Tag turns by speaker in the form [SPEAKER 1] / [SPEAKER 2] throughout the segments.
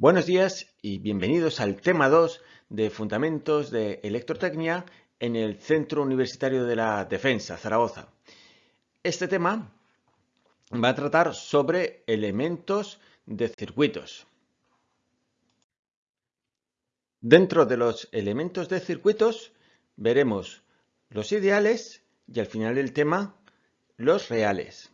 [SPEAKER 1] Buenos días y bienvenidos al tema 2 de Fundamentos de Electrotecnia en el Centro Universitario de la Defensa, Zaragoza. Este tema va a tratar sobre elementos de circuitos. Dentro de los elementos de circuitos veremos los ideales y al final del tema los reales.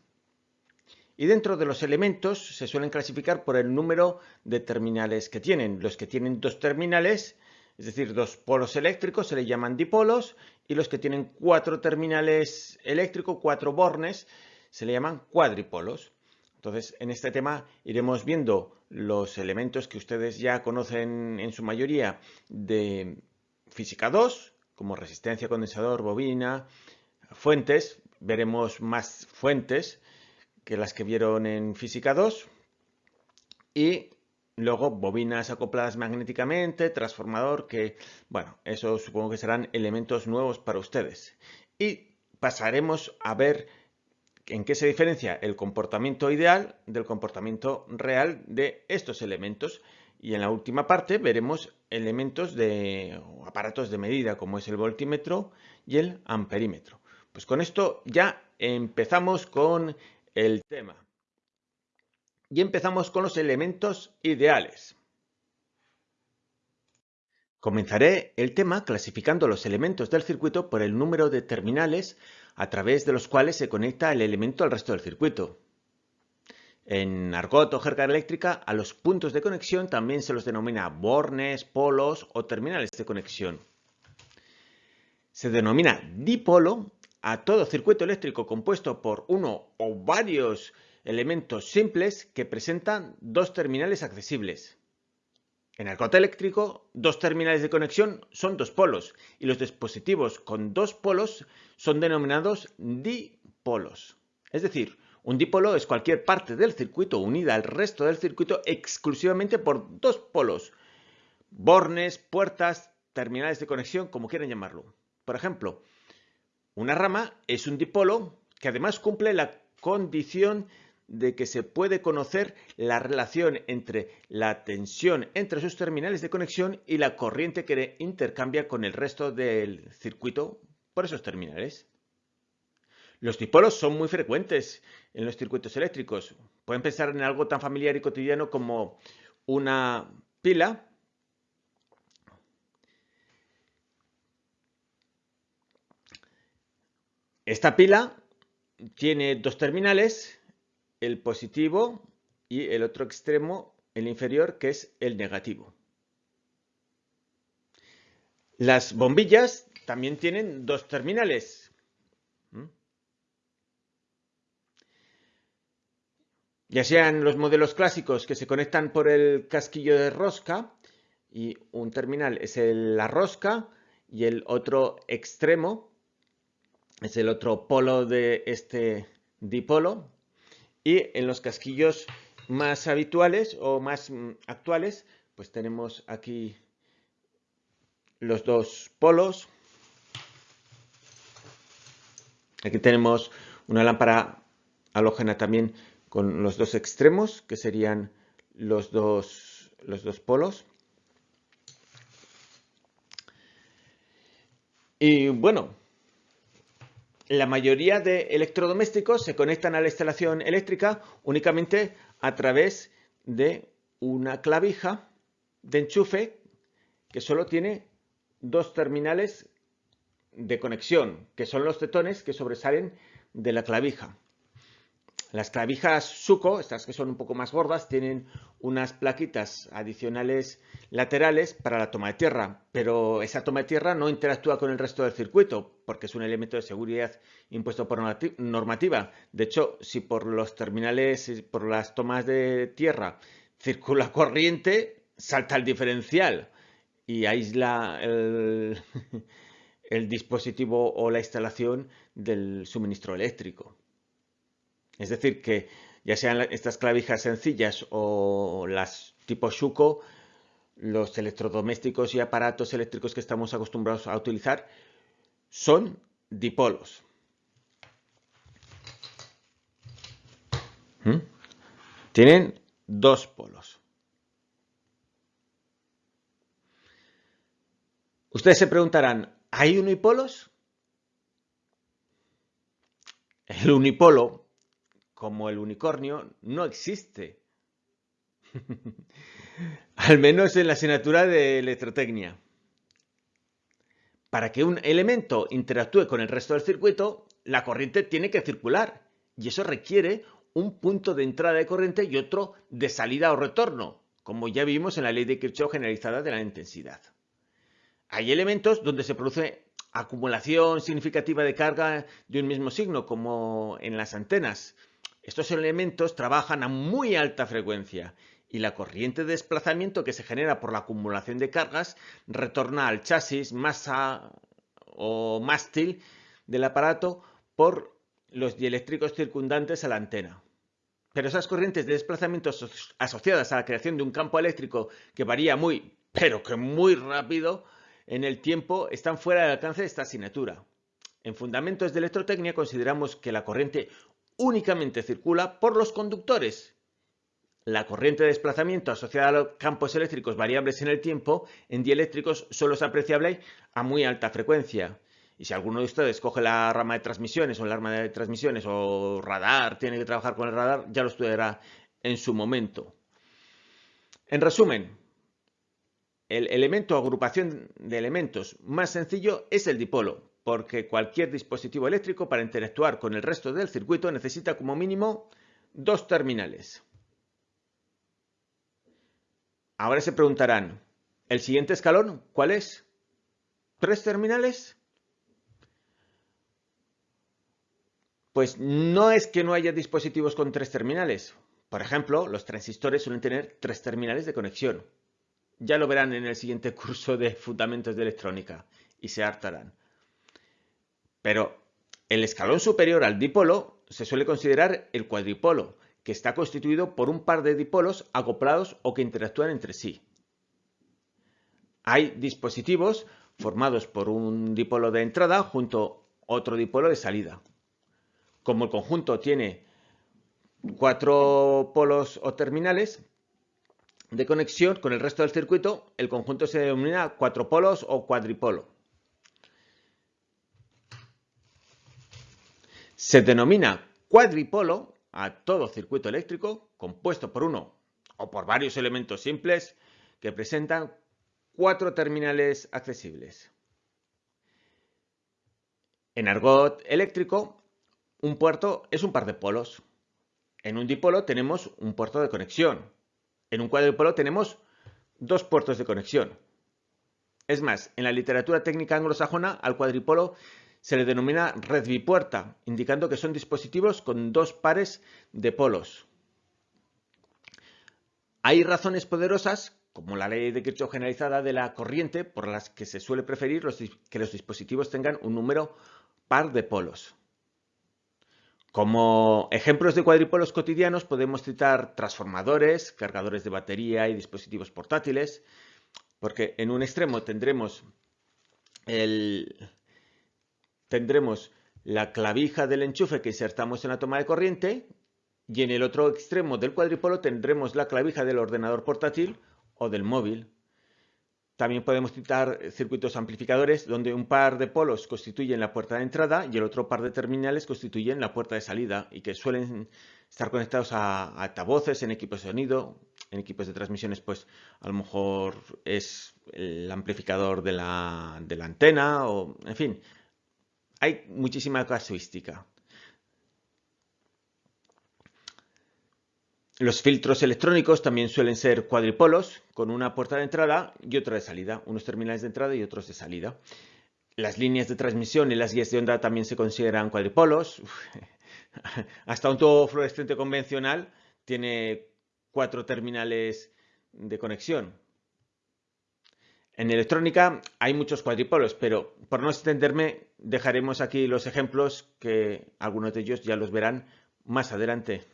[SPEAKER 1] Y dentro de los elementos se suelen clasificar por el número de terminales que tienen. Los que tienen dos terminales, es decir, dos polos eléctricos, se le llaman dipolos, y los que tienen cuatro terminales eléctricos, cuatro bornes, se le llaman cuadripolos. Entonces, en este tema iremos viendo los elementos que ustedes ya conocen en su mayoría de física 2, como resistencia, condensador, bobina, fuentes, veremos más fuentes, que las que vieron en física 2 y luego bobinas acopladas magnéticamente, transformador, que bueno, eso supongo que serán elementos nuevos para ustedes. Y pasaremos a ver en qué se diferencia el comportamiento ideal del comportamiento real de estos elementos. Y en la última parte veremos elementos de aparatos de medida como es el voltímetro y el amperímetro. Pues con esto ya empezamos con el tema. Y empezamos con los elementos ideales. Comenzaré el tema clasificando los elementos del circuito por el número de terminales a través de los cuales se conecta el elemento al resto del circuito. En argot o jerga eléctrica, a los puntos de conexión también se los denomina bornes, polos o terminales de conexión. Se denomina dipolo a todo circuito eléctrico compuesto por uno o varios elementos simples que presentan dos terminales accesibles. En el cote eléctrico, dos terminales de conexión son dos polos y los dispositivos con dos polos son denominados dipolos. Es decir, un dipolo es cualquier parte del circuito unida al resto del circuito exclusivamente por dos polos. Bornes, puertas, terminales de conexión, como quieran llamarlo. Por ejemplo, una rama es un dipolo que además cumple la condición de que se puede conocer la relación entre la tensión entre sus terminales de conexión y la corriente que intercambia con el resto del circuito por esos terminales. Los dipolos son muy frecuentes en los circuitos eléctricos. Pueden pensar en algo tan familiar y cotidiano como una pila Esta pila tiene dos terminales, el positivo y el otro extremo, el inferior, que es el negativo. Las bombillas también tienen dos terminales. ¿Mm? Ya sean los modelos clásicos que se conectan por el casquillo de rosca y un terminal es la rosca y el otro extremo es el otro polo de este dipolo. Y en los casquillos más habituales o más mm, actuales, pues tenemos aquí los dos polos. Aquí tenemos una lámpara halógena también con los dos extremos, que serían los dos, los dos polos. Y bueno, la mayoría de electrodomésticos se conectan a la instalación eléctrica únicamente a través de una clavija de enchufe que solo tiene dos terminales de conexión, que son los tetones que sobresalen de la clavija. Las clavijas Suco, estas que son un poco más gordas, tienen unas plaquitas adicionales laterales para la toma de tierra, pero esa toma de tierra no interactúa con el resto del circuito porque es un elemento de seguridad impuesto por normativa. De hecho, si por los terminales, por las tomas de tierra circula corriente, salta el diferencial y aísla el, el dispositivo o la instalación del suministro eléctrico. Es decir, que ya sean estas clavijas sencillas o las tipo Shuko, los electrodomésticos y aparatos eléctricos que estamos acostumbrados a utilizar son dipolos. ¿Mm? Tienen dos polos. Ustedes se preguntarán, ¿hay unipolos? El unipolo como el unicornio, no existe. Al menos en la asignatura de electrotecnia. Para que un elemento interactúe con el resto del circuito, la corriente tiene que circular y eso requiere un punto de entrada de corriente y otro de salida o retorno, como ya vimos en la ley de Kirchhoff generalizada de la intensidad. Hay elementos donde se produce acumulación significativa de carga de un mismo signo, como en las antenas. Estos elementos trabajan a muy alta frecuencia y la corriente de desplazamiento que se genera por la acumulación de cargas retorna al chasis, masa o mástil del aparato por los dieléctricos circundantes a la antena. Pero esas corrientes de desplazamiento asociadas a la creación de un campo eléctrico que varía muy, pero que muy rápido, en el tiempo están fuera del alcance de esta asignatura. En Fundamentos de Electrotecnia consideramos que la corriente únicamente circula por los conductores. La corriente de desplazamiento asociada a los campos eléctricos variables en el tiempo en dieléctricos solo es apreciable a muy alta frecuencia. Y si alguno de ustedes coge la rama de transmisiones o el arma de transmisiones o radar, tiene que trabajar con el radar, ya lo estudiará en su momento. En resumen, el elemento o agrupación de elementos más sencillo es el dipolo, porque cualquier dispositivo eléctrico para interactuar con el resto del circuito necesita como mínimo dos terminales. Ahora se preguntarán, ¿el siguiente escalón cuál es? ¿Tres terminales? Pues no es que no haya dispositivos con tres terminales. Por ejemplo, los transistores suelen tener tres terminales de conexión. Ya lo verán en el siguiente curso de Fundamentos de Electrónica y se hartarán. Pero el escalón superior al dipolo se suele considerar el cuadripolo, que está constituido por un par de dipolos acoplados o que interactúan entre sí. Hay dispositivos formados por un dipolo de entrada junto a otro dipolo de salida. Como el conjunto tiene cuatro polos o terminales, de conexión con el resto del circuito, el conjunto se denomina cuatro polos o cuadripolo. Se denomina cuadripolo a todo circuito eléctrico compuesto por uno o por varios elementos simples que presentan cuatro terminales accesibles. En argot eléctrico, un puerto es un par de polos. En un dipolo tenemos un puerto de conexión, en un cuadripolo tenemos dos puertos de conexión. Es más, en la literatura técnica anglosajona al cuadripolo se le denomina red bipuerta, indicando que son dispositivos con dos pares de polos. Hay razones poderosas, como la ley de Kirchhoff generalizada de la corriente, por las que se suele preferir que los dispositivos tengan un número par de polos. Como ejemplos de cuadripolos cotidianos podemos citar transformadores, cargadores de batería y dispositivos portátiles, porque en un extremo tendremos, tendremos la clavija del enchufe que insertamos en la toma de corriente y en el otro extremo del cuadripolo tendremos la clavija del ordenador portátil o del móvil. También podemos citar circuitos amplificadores donde un par de polos constituyen la puerta de entrada y el otro par de terminales constituyen la puerta de salida y que suelen estar conectados a, altavoces en equipos de sonido, en equipos de transmisiones pues a lo mejor es el amplificador de la, de la antena o en fin, hay muchísima casuística. Los filtros electrónicos también suelen ser cuadripolos, con una puerta de entrada y otra de salida, unos terminales de entrada y otros de salida. Las líneas de transmisión y las guías de onda también se consideran cuadripolos. Hasta un tubo fluorescente convencional tiene cuatro terminales de conexión. En electrónica hay muchos cuadripolos, pero por no extenderme dejaremos aquí los ejemplos que algunos de ellos ya los verán más adelante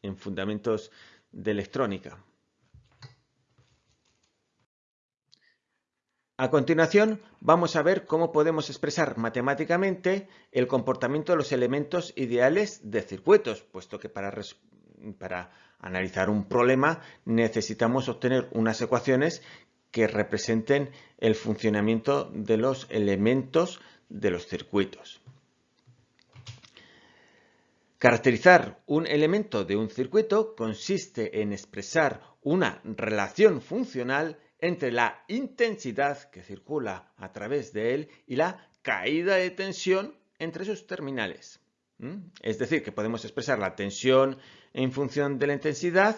[SPEAKER 1] en fundamentos de electrónica. A continuación, vamos a ver cómo podemos expresar matemáticamente el comportamiento de los elementos ideales de circuitos, puesto que para, para analizar un problema necesitamos obtener unas ecuaciones que representen el funcionamiento de los elementos de los circuitos. Caracterizar un elemento de un circuito consiste en expresar una relación funcional entre la intensidad que circula a través de él y la caída de tensión entre sus terminales. Es decir, que podemos expresar la tensión en función de la intensidad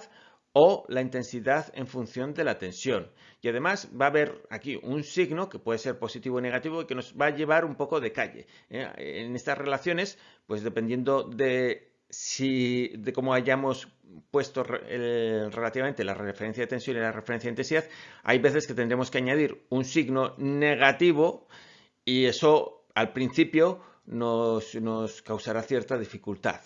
[SPEAKER 1] o la intensidad en función de la tensión. Y además va a haber aquí un signo que puede ser positivo o negativo y que nos va a llevar un poco de calle. ¿eh? En estas relaciones, pues dependiendo de si de cómo hayamos puesto relativamente la referencia de tensión y la referencia de intensidad, hay veces que tendremos que añadir un signo negativo y eso al principio nos, causará cierta dificultad.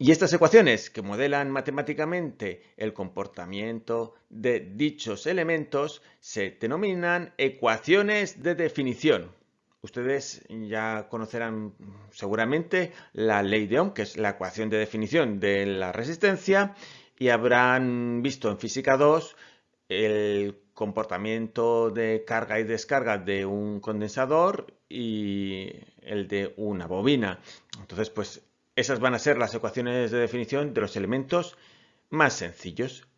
[SPEAKER 1] Y estas ecuaciones que modelan matemáticamente el comportamiento de dichos elementos se denominan ecuaciones de definición. Ustedes ya conocerán seguramente la ley de Ohm, que es la ecuación de definición de la resistencia, y habrán visto en física 2 el comportamiento de carga y descarga de un condensador y el de una bobina. Entonces, pues esas van a ser las ecuaciones de definición de los elementos más sencillos.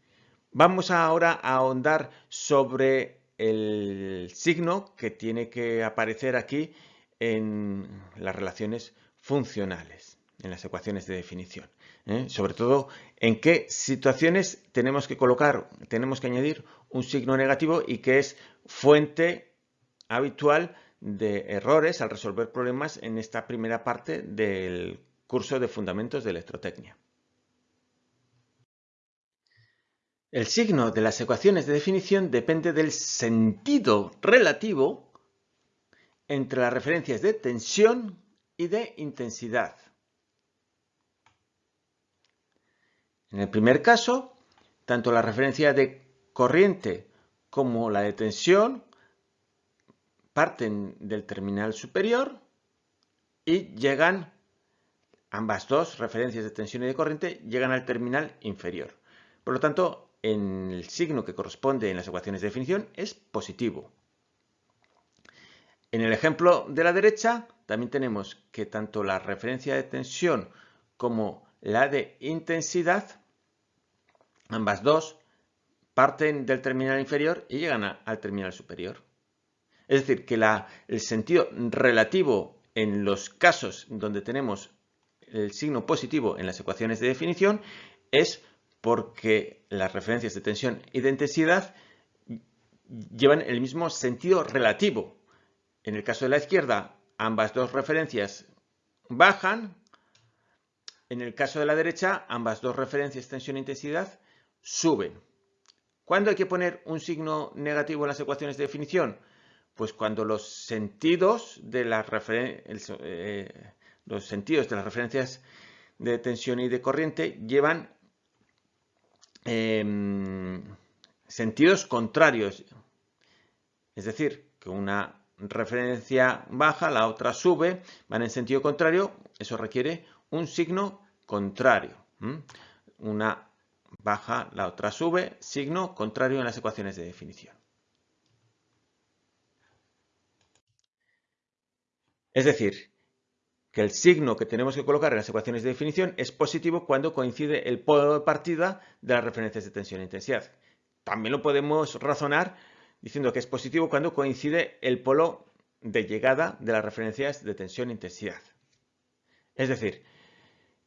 [SPEAKER 1] Vamos ahora a ahondar sobre el signo que tiene que aparecer aquí en las relaciones funcionales, en las ecuaciones de definición. ¿eh? Sobre todo, en qué situaciones tenemos que colocar, tenemos que añadir un signo negativo y que es fuente habitual de errores al resolver problemas en esta primera parte del curso de Fundamentos de Electrotecnia. El signo de las ecuaciones de definición depende del sentido relativo entre las referencias de tensión y de intensidad. En el primer caso, tanto la referencia de corriente como la de tensión parten del terminal superior y llegan Ambas dos referencias de tensión y de corriente llegan al terminal inferior. Por lo tanto, el signo que corresponde en las ecuaciones de definición es positivo. En el ejemplo de la derecha también tenemos que tanto la referencia de tensión como la de intensidad, ambas dos, parten del terminal inferior y llegan al terminal superior. Es decir, que el sentido relativo en los casos donde tenemos el signo positivo en las ecuaciones de definición es porque las referencias de tensión y de intensidad llevan el mismo sentido relativo. En el caso de la izquierda, ambas dos referencias bajan. En el caso de la derecha, ambas dos referencias tensión e intensidad suben. ¿Cuándo hay que poner un signo negativo en las ecuaciones de definición? Pues cuando los sentidos de las referencias los sentidos de las referencias de tensión y de corriente llevan em, sentidos contrarios. Es decir, que una referencia baja, la otra sube, van en sentido contrario, eso requiere un signo contrario. Una baja, la otra sube, signo contrario en las ecuaciones de definición. Es decir, que el signo que tenemos que colocar en las ecuaciones de definición es positivo cuando coincide el polo de partida de las referencias de tensión e intensidad. También lo podemos razonar diciendo que es positivo cuando coincide el polo de llegada de las referencias de tensión e intensidad. Es decir,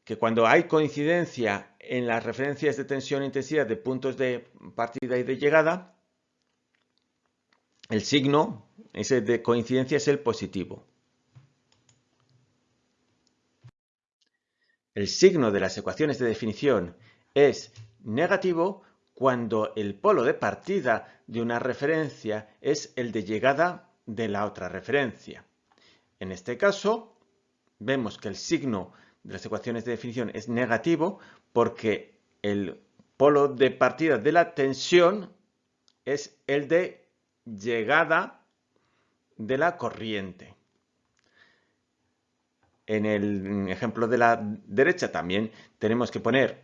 [SPEAKER 1] que cuando hay coincidencia en las referencias de tensión e intensidad de puntos de partida y de llegada, el signo ese de coincidencia es el positivo. El signo de las ecuaciones de definición es negativo cuando el polo de partida de una referencia es el de llegada de la otra referencia. En este caso, vemos que el signo de las ecuaciones de definición es negativo porque el polo de partida de la tensión es el de llegada de la corriente. En el ejemplo de la derecha también tenemos que poner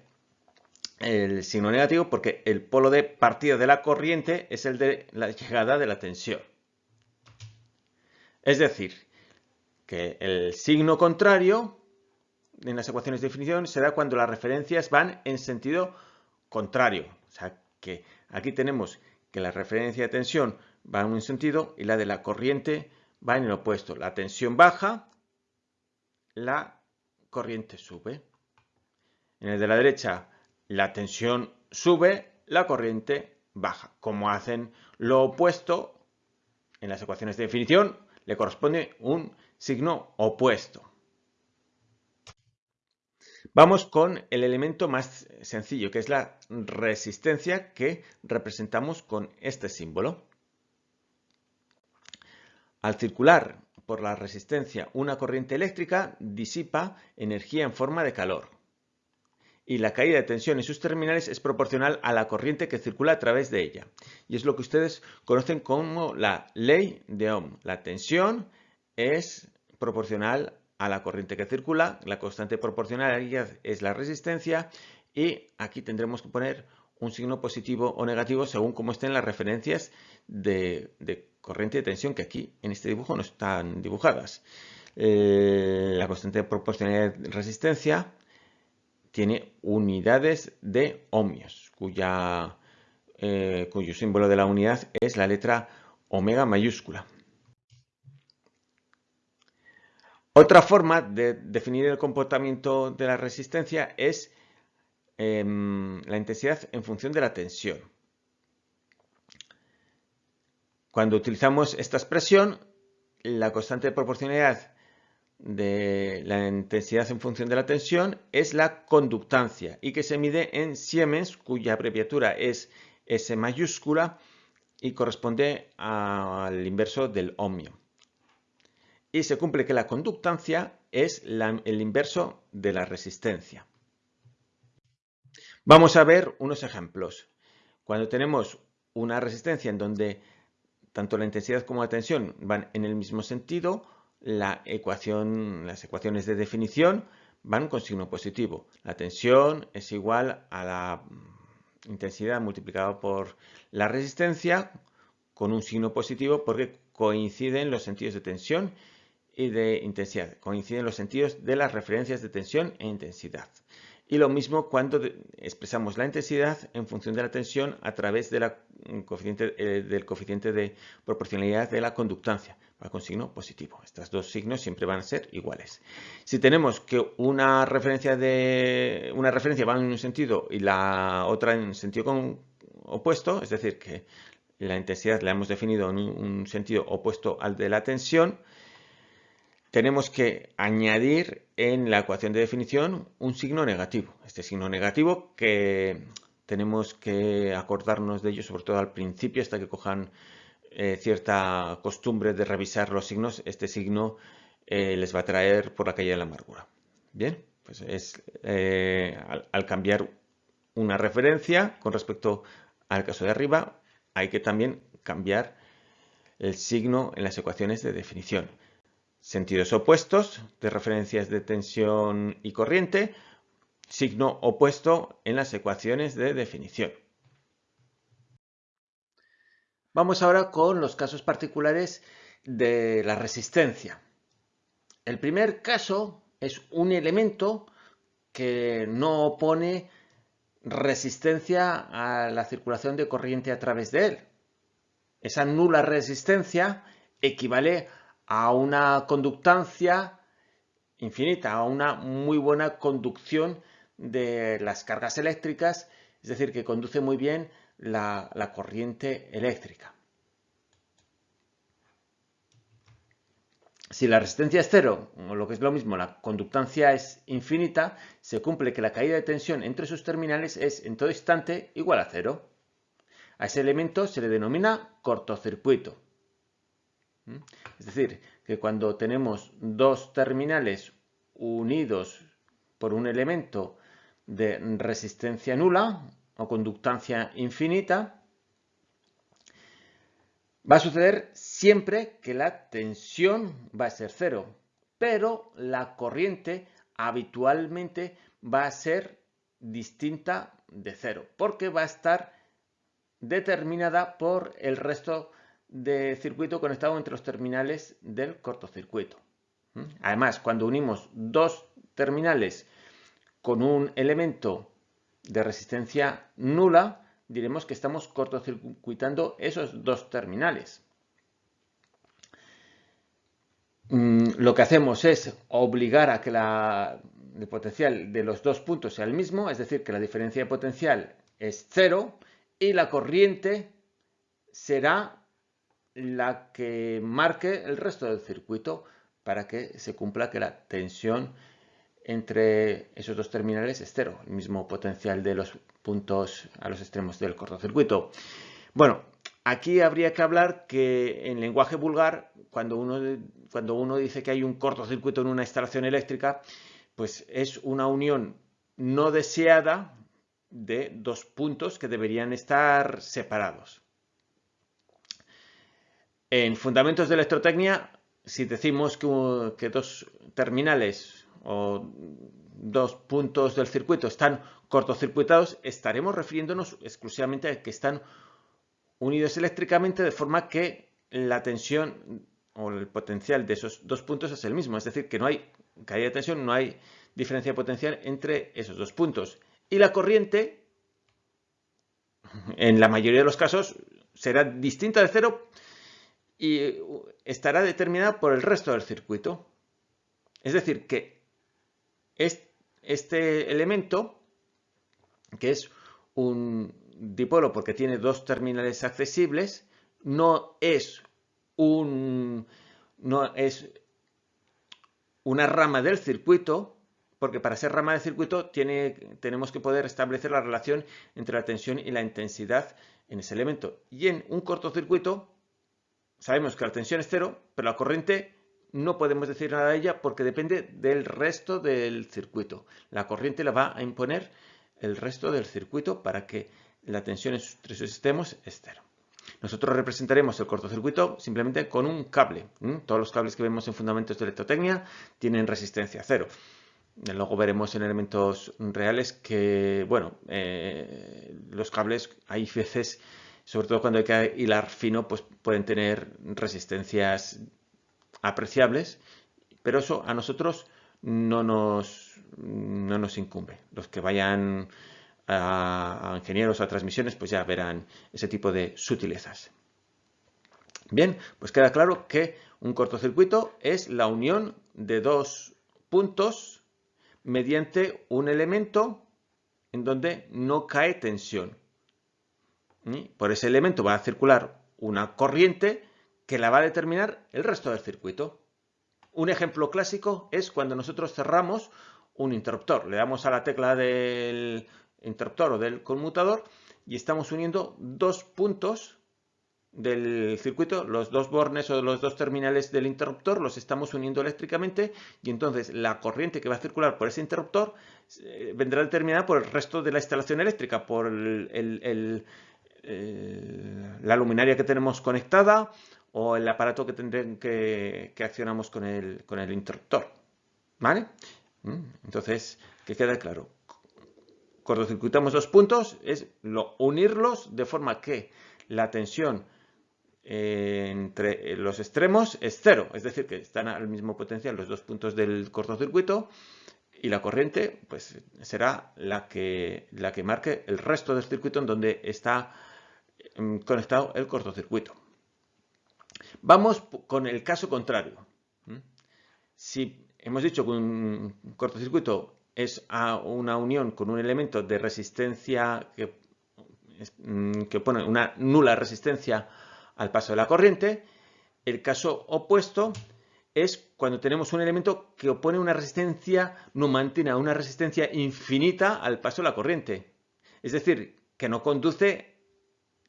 [SPEAKER 1] el signo negativo porque el polo de partida de la corriente es el de la llegada de la tensión. Es decir, que el signo contrario en las ecuaciones de definición se da cuando las referencias van en sentido contrario. O sea, que aquí tenemos que la referencia de tensión va en un sentido y la de la corriente va en el opuesto. La tensión baja, la corriente sube. En el de la derecha, la tensión sube, la corriente baja. Como hacen lo opuesto, en las ecuaciones de definición le corresponde un signo opuesto. Vamos con el elemento más sencillo, que es la resistencia que representamos con este símbolo. Al circular por la resistencia una corriente eléctrica, disipa energía en forma de calor. Y la caída de tensión en sus terminales es proporcional a la corriente que circula a través de ella. Y es lo que ustedes conocen como la ley de Ohm. La tensión es proporcional a la corriente que circula, la constante proporcionalidad es la resistencia y aquí tendremos que poner un signo positivo o negativo según cómo estén las referencias de, corriente de tensión que aquí en este dibujo no están dibujadas. Eh, la constante de proporcionalidad de resistencia tiene unidades de ohmios, cuya, eh, cuyo símbolo de la unidad es la letra omega mayúscula. Otra forma de definir el comportamiento de la resistencia es em, la intensidad en función de la tensión. Cuando utilizamos esta expresión, la constante de proporcionalidad de la intensidad en función de la tensión es la conductancia y que se mide en Siemens, cuya abreviatura es S mayúscula y corresponde al inverso del ohmio y se cumple que la conductancia es el inverso de la resistencia. Vamos a ver unos ejemplos. Cuando tenemos una resistencia en donde tanto la intensidad como la tensión van en el mismo sentido, las ecuaciones de definición van con signo positivo. La tensión es igual a la intensidad multiplicada por la resistencia con un signo positivo porque coinciden los sentidos de tensión y de intensidad. Coinciden los sentidos de las referencias de tensión e intensidad. Y lo mismo cuando expresamos la intensidad en función de la tensión a través mm, coeficiente, eh, del coeficiente de proporcionalidad de la conductancia, va con signo positivo. Estos dos signos siempre van a ser iguales. Si tenemos que una referencia, de, una referencia va en un sentido y la otra en sentido opuesto, es decir, que la intensidad la hemos definido en un sentido opuesto al de la tensión, tenemos que añadir en la ecuación de definición un signo negativo. Este signo negativo que tenemos que acordarnos de ello, sobre todo al principio, hasta que cojan eh, cierta costumbre de revisar los signos, este signo eh, les va a traer por la calle de la amargura. Bien, pues es eh, al cambiar una referencia con respecto al caso de arriba, hay que también cambiar el signo en las ecuaciones de definición sentidos opuestos de referencias de tensión y corriente, signo opuesto en las ecuaciones de definición. Vamos ahora con los casos particulares de la resistencia. El primer caso es un elemento que no opone resistencia a la circulación de corriente a través de él. Esa nula resistencia equivale a una conductancia infinita, a una muy buena conducción de las cargas eléctricas, es decir, que conduce muy bien la, corriente eléctrica. Si la resistencia es cero, o lo que es lo mismo, la conductancia es infinita, se cumple que la caída de tensión entre sus terminales es en todo instante igual a cero. A ese elemento se le denomina cortocircuito. Es decir, que cuando tenemos dos terminales unidos por un elemento de resistencia nula o conductancia infinita, va a suceder siempre que la tensión va a ser cero, pero la corriente habitualmente va a ser distinta de cero, porque va a estar determinada por el resto de circuito conectado entre los terminales del cortocircuito. ¿Mm? Además, cuando unimos dos terminales con un elemento de resistencia nula, diremos que estamos cortocircuitando esos dos terminales. Mm, lo que hacemos es obligar a que el potencial de los dos puntos sea el mismo, es decir, que la diferencia de potencial es cero y la corriente será la que marque el resto del circuito para que se cumpla que la tensión entre esos dos terminales es cero, el mismo potencial de los puntos a los extremos del cortocircuito. Bueno, aquí habría que hablar que en lenguaje vulgar, cuando uno, cuando uno dice que hay un cortocircuito en una instalación eléctrica, pues es una unión no deseada de dos puntos que deberían estar separados. En fundamentos de electrotecnia, si decimos que, dos terminales o dos puntos del circuito están cortocircuitados, estaremos refiriéndonos exclusivamente a que están unidos eléctricamente de forma que la tensión o el potencial de esos dos puntos es el mismo. Es decir, que no hay caída de tensión, no hay diferencia potencial entre esos dos puntos. Y la corriente, en la mayoría de los casos, será distinta de cero y estará determinada por el resto del circuito. Es decir, que este elemento, que es un dipolo porque tiene dos terminales accesibles, no es, un, no es una rama del circuito, porque para ser rama del circuito tiene, tenemos que poder establecer la relación entre la tensión y la intensidad en ese elemento. Y en un cortocircuito sabemos que la tensión es cero, pero la corriente no podemos decir nada de ella porque depende del resto del circuito. La corriente la va a imponer el resto del circuito para que la tensión entre sus extremos es cero. Nosotros representaremos el cortocircuito simplemente con un cable. Todos los cables que vemos en fundamentos de electrotecnia tienen resistencia cero. Luego veremos en elementos reales que, bueno, eh, los cables hay veces sobre todo cuando hay que hilar fino, pues pueden tener resistencias apreciables, pero eso a nosotros no nos, no nos incumbe. Los que vayan a, a ingenieros, a transmisiones, pues ya verán ese tipo de sutilezas. Bien, pues queda claro que un cortocircuito es la unión de dos puntos mediante un elemento en donde no cae tensión. Por ese elemento va a circular una corriente que la va a determinar el resto del circuito. Un ejemplo clásico es cuando nosotros cerramos un interruptor. Le damos a la tecla del interruptor o del conmutador y estamos uniendo dos puntos del circuito, los dos bornes o los dos terminales del interruptor los estamos uniendo eléctricamente y entonces la corriente que va a circular por ese interruptor eh, vendrá determinada por el resto de la instalación eléctrica, por el eh, la luminaria que tenemos conectada o el aparato que, tendré, que, accionamos con el, con el interruptor. ¿Vale? Mm, entonces, que quede claro. Cortocircuitamos dos puntos, es lo, unirlos de forma que la tensión eh, entre los extremos es cero, es decir, que están al mismo potencial los dos puntos del cortocircuito y la corriente pues, será la que, la que marque el resto del circuito en donde está conectado el cortocircuito. Vamos con el caso contrario. Si hemos dicho que un cortocircuito es una unión con un elemento de resistencia que, mm, que pone una nula resistencia al paso de la corriente, el caso opuesto es cuando tenemos un elemento que opone una resistencia numantina, una resistencia infinita al paso de la corriente. Es decir, que no conduce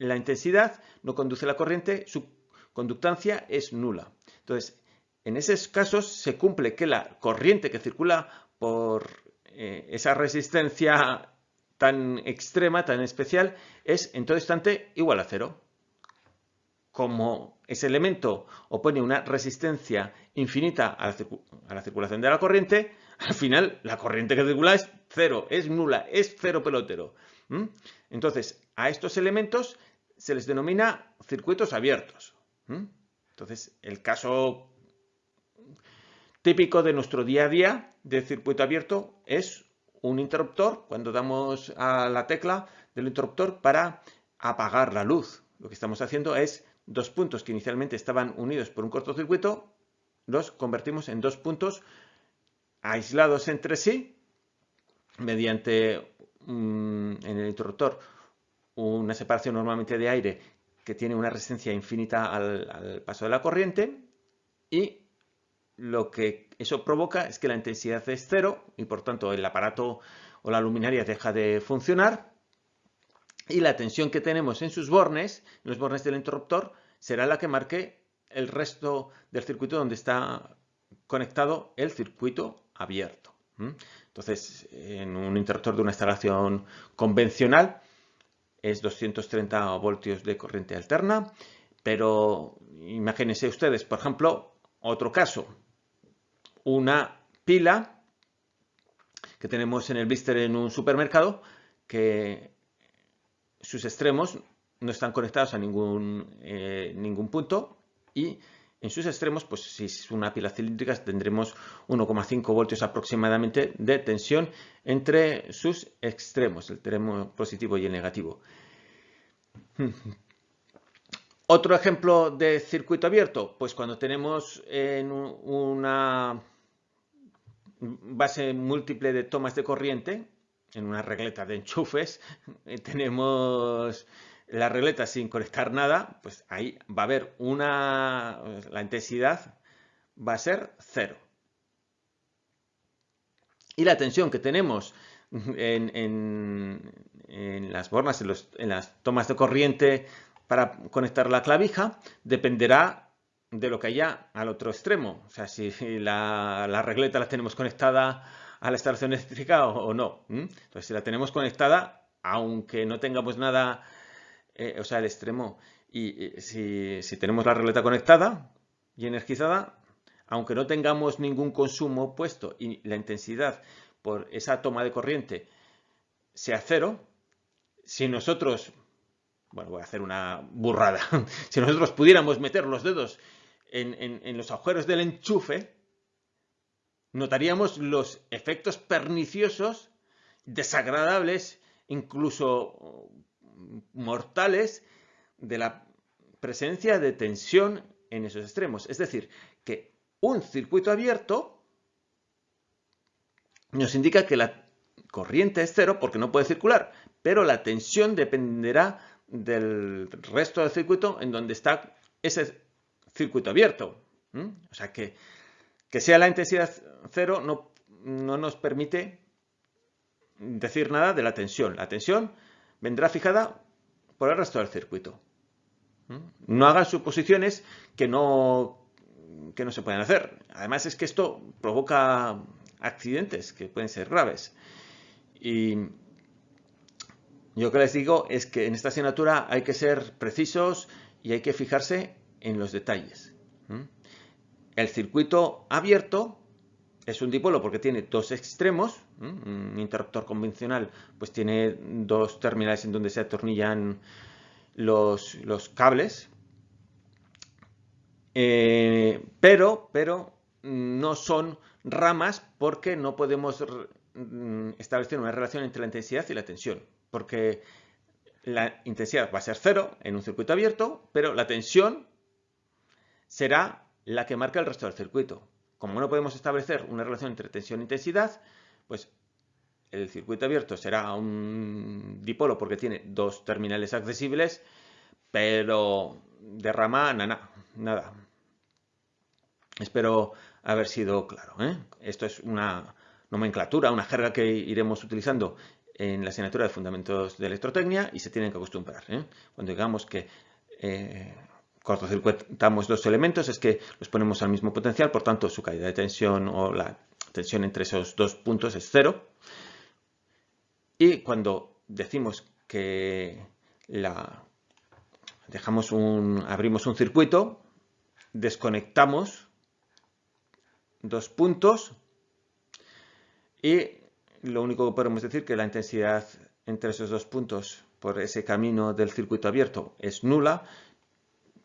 [SPEAKER 1] la intensidad no conduce la corriente, su conductancia es nula. Entonces, en esos casos se cumple que la corriente que circula por eh, esa resistencia tan extrema, tan especial, es en todo instante igual a cero. Como ese elemento opone una resistencia infinita a la, circulación de la corriente, al final la corriente que circula es cero, es nula, es cero pelotero. Entonces, a estos elementos se les denomina circuitos abiertos. Entonces, el caso típico de nuestro día a día de circuito abierto es un interruptor, cuando damos a la tecla del interruptor para apagar la luz. Lo que estamos haciendo es dos puntos que inicialmente estaban unidos por un cortocircuito, los convertimos en dos puntos aislados entre sí mediante en el interruptor una separación normalmente de aire que tiene una resistencia infinita al, paso de la corriente y lo que eso provoca es que la intensidad es cero y por tanto el aparato o la luminaria deja de funcionar y la tensión que tenemos en sus bornes, en los bornes del interruptor, será la que marque el resto del circuito donde está conectado el circuito abierto. Entonces, en un interruptor de una instalación convencional es 230 voltios de corriente alterna, pero imagínense ustedes, por ejemplo, otro caso, una pila que tenemos en el blister en un supermercado que sus extremos no están conectados a ningún, eh, ningún punto y en sus extremos, pues si es una pila cilíndrica tendremos 1,5 voltios aproximadamente de tensión entre sus extremos, el extremo positivo y el negativo. Otro ejemplo de circuito abierto, pues cuando tenemos en una base múltiple de tomas de corriente, en una regleta de enchufes, tenemos la regleta sin conectar nada, pues ahí va a haber una, la intensidad va a ser cero. Y la tensión que tenemos en, las bornas, en, las tomas de corriente para conectar la clavija, dependerá de lo que haya al otro extremo. O sea, si la, la regleta la tenemos conectada a la instalación eléctrica o, no. Entonces, si la tenemos conectada, aunque no tengamos nada eh, o sea, el extremo. Y, si, tenemos la regleta conectada y energizada, aunque no tengamos ningún consumo puesto y la intensidad por esa toma de corriente sea cero, si nosotros, bueno, voy a hacer una burrada, si nosotros pudiéramos meter los dedos en los agujeros del enchufe, notaríamos los efectos perniciosos, desagradables, incluso mortales de la presencia de tensión en esos extremos. Es decir, que un circuito abierto nos indica que la corriente es cero porque no puede circular, pero la tensión dependerá del resto del circuito en donde está ese circuito abierto. O sea que que sea la intensidad cero no, no nos permite decir nada de la tensión. La tensión vendrá fijada por el resto del circuito. ¿Mm? No hagan suposiciones que no, que no se pueden hacer. Además es que esto provoca accidentes que pueden ser graves. Y yo que les digo es que en esta asignatura hay que ser precisos y hay que fijarse en los detalles. ¿Mm? El circuito abierto es un dipolo porque tiene dos extremos. Un interruptor convencional pues tiene dos terminales en donde se atornillan los, cables. Eh, pero, pero no son ramas porque no podemos mm, establecer una relación entre la intensidad y la tensión. Porque la intensidad va a ser cero en un circuito abierto, pero la tensión será la que marca el resto del circuito. Como no podemos establecer una relación entre tensión e intensidad, pues el circuito abierto será un dipolo porque tiene dos terminales accesibles, pero de rama nada. nada. Espero haber sido claro. ¿eh? Esto es una nomenclatura, una jerga que iremos utilizando en la asignatura de Fundamentos de Electrotecnia y se tienen que acostumbrar. ¿eh? Cuando digamos que eh, cortocircuitamos dos elementos es que los ponemos al mismo potencial, por tanto su caída de tensión o la tensión entre esos dos puntos es cero. Y cuando decimos que la, dejamos un, abrimos un circuito, desconectamos dos puntos y lo único que podemos decir es que la intensidad entre esos dos puntos por ese camino del circuito abierto es nula,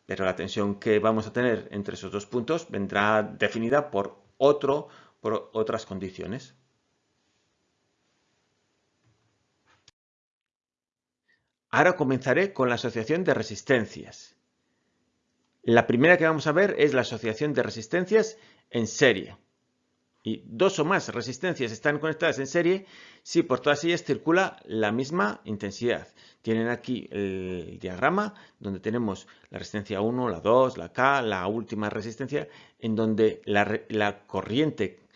[SPEAKER 1] pero la tensión que vamos a tener entre esos dos puntos vendrá definida por, otro, por otras condiciones. Ahora comenzaré con la asociación de resistencias. La primera que vamos a ver es la asociación de resistencias en serie. Y dos o más resistencias están conectadas en serie si por todas ellas circula la misma intensidad. Tienen aquí el diagrama donde tenemos la resistencia 1, la 2, la K, la última resistencia, en donde la, corriente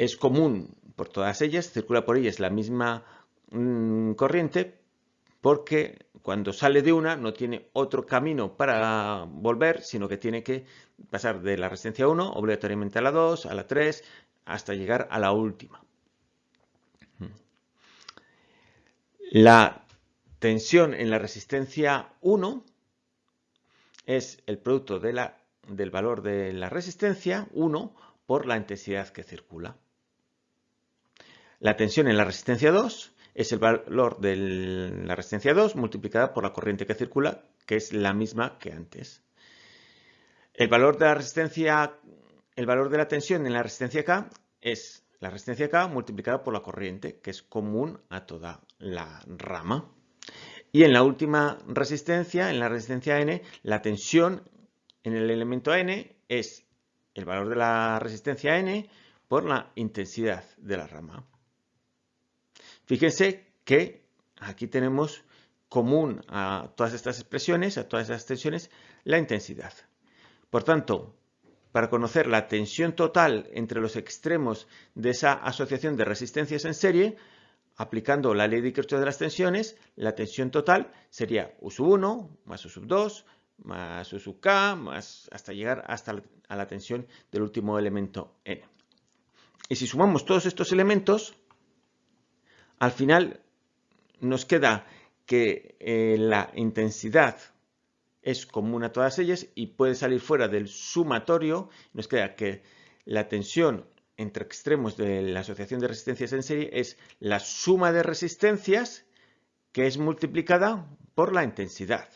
[SPEAKER 1] es común por todas ellas, circula por ellas la misma mm, corriente, porque cuando sale de una no tiene otro camino para volver, sino que tiene que pasar de la resistencia 1 obligatoriamente a la 2, a la 3, hasta llegar a la última. La tensión en la resistencia 1 es el producto del valor de la resistencia 1 por la intensidad que circula. La tensión en la resistencia 2 es el valor de la resistencia 2 multiplicada por la corriente que circula, que es la misma que antes. El valor de la resistencia, el valor de la tensión en la resistencia K es la resistencia K multiplicada por la corriente, que es común a toda la rama. Y en la última resistencia, en la resistencia N, la tensión en el elemento N es el valor de la resistencia N por la intensidad de la rama. Fíjense que aquí tenemos común a todas estas expresiones, a todas estas tensiones, la intensidad. Por tanto, para conocer la tensión total entre los extremos de esa asociación de resistencias en serie, aplicando la ley de Kirchhoff de las tensiones, la tensión total sería U sub 1 más U sub 2 más U sub K más hasta llegar hasta a la tensión del último elemento N. Y si sumamos todos estos elementos, al final nos queda que eh, la intensidad es común a todas ellas y puede salir fuera del sumatorio. Nos queda que la tensión entre extremos de la asociación de resistencias en serie es la suma de resistencias que es multiplicada por la intensidad.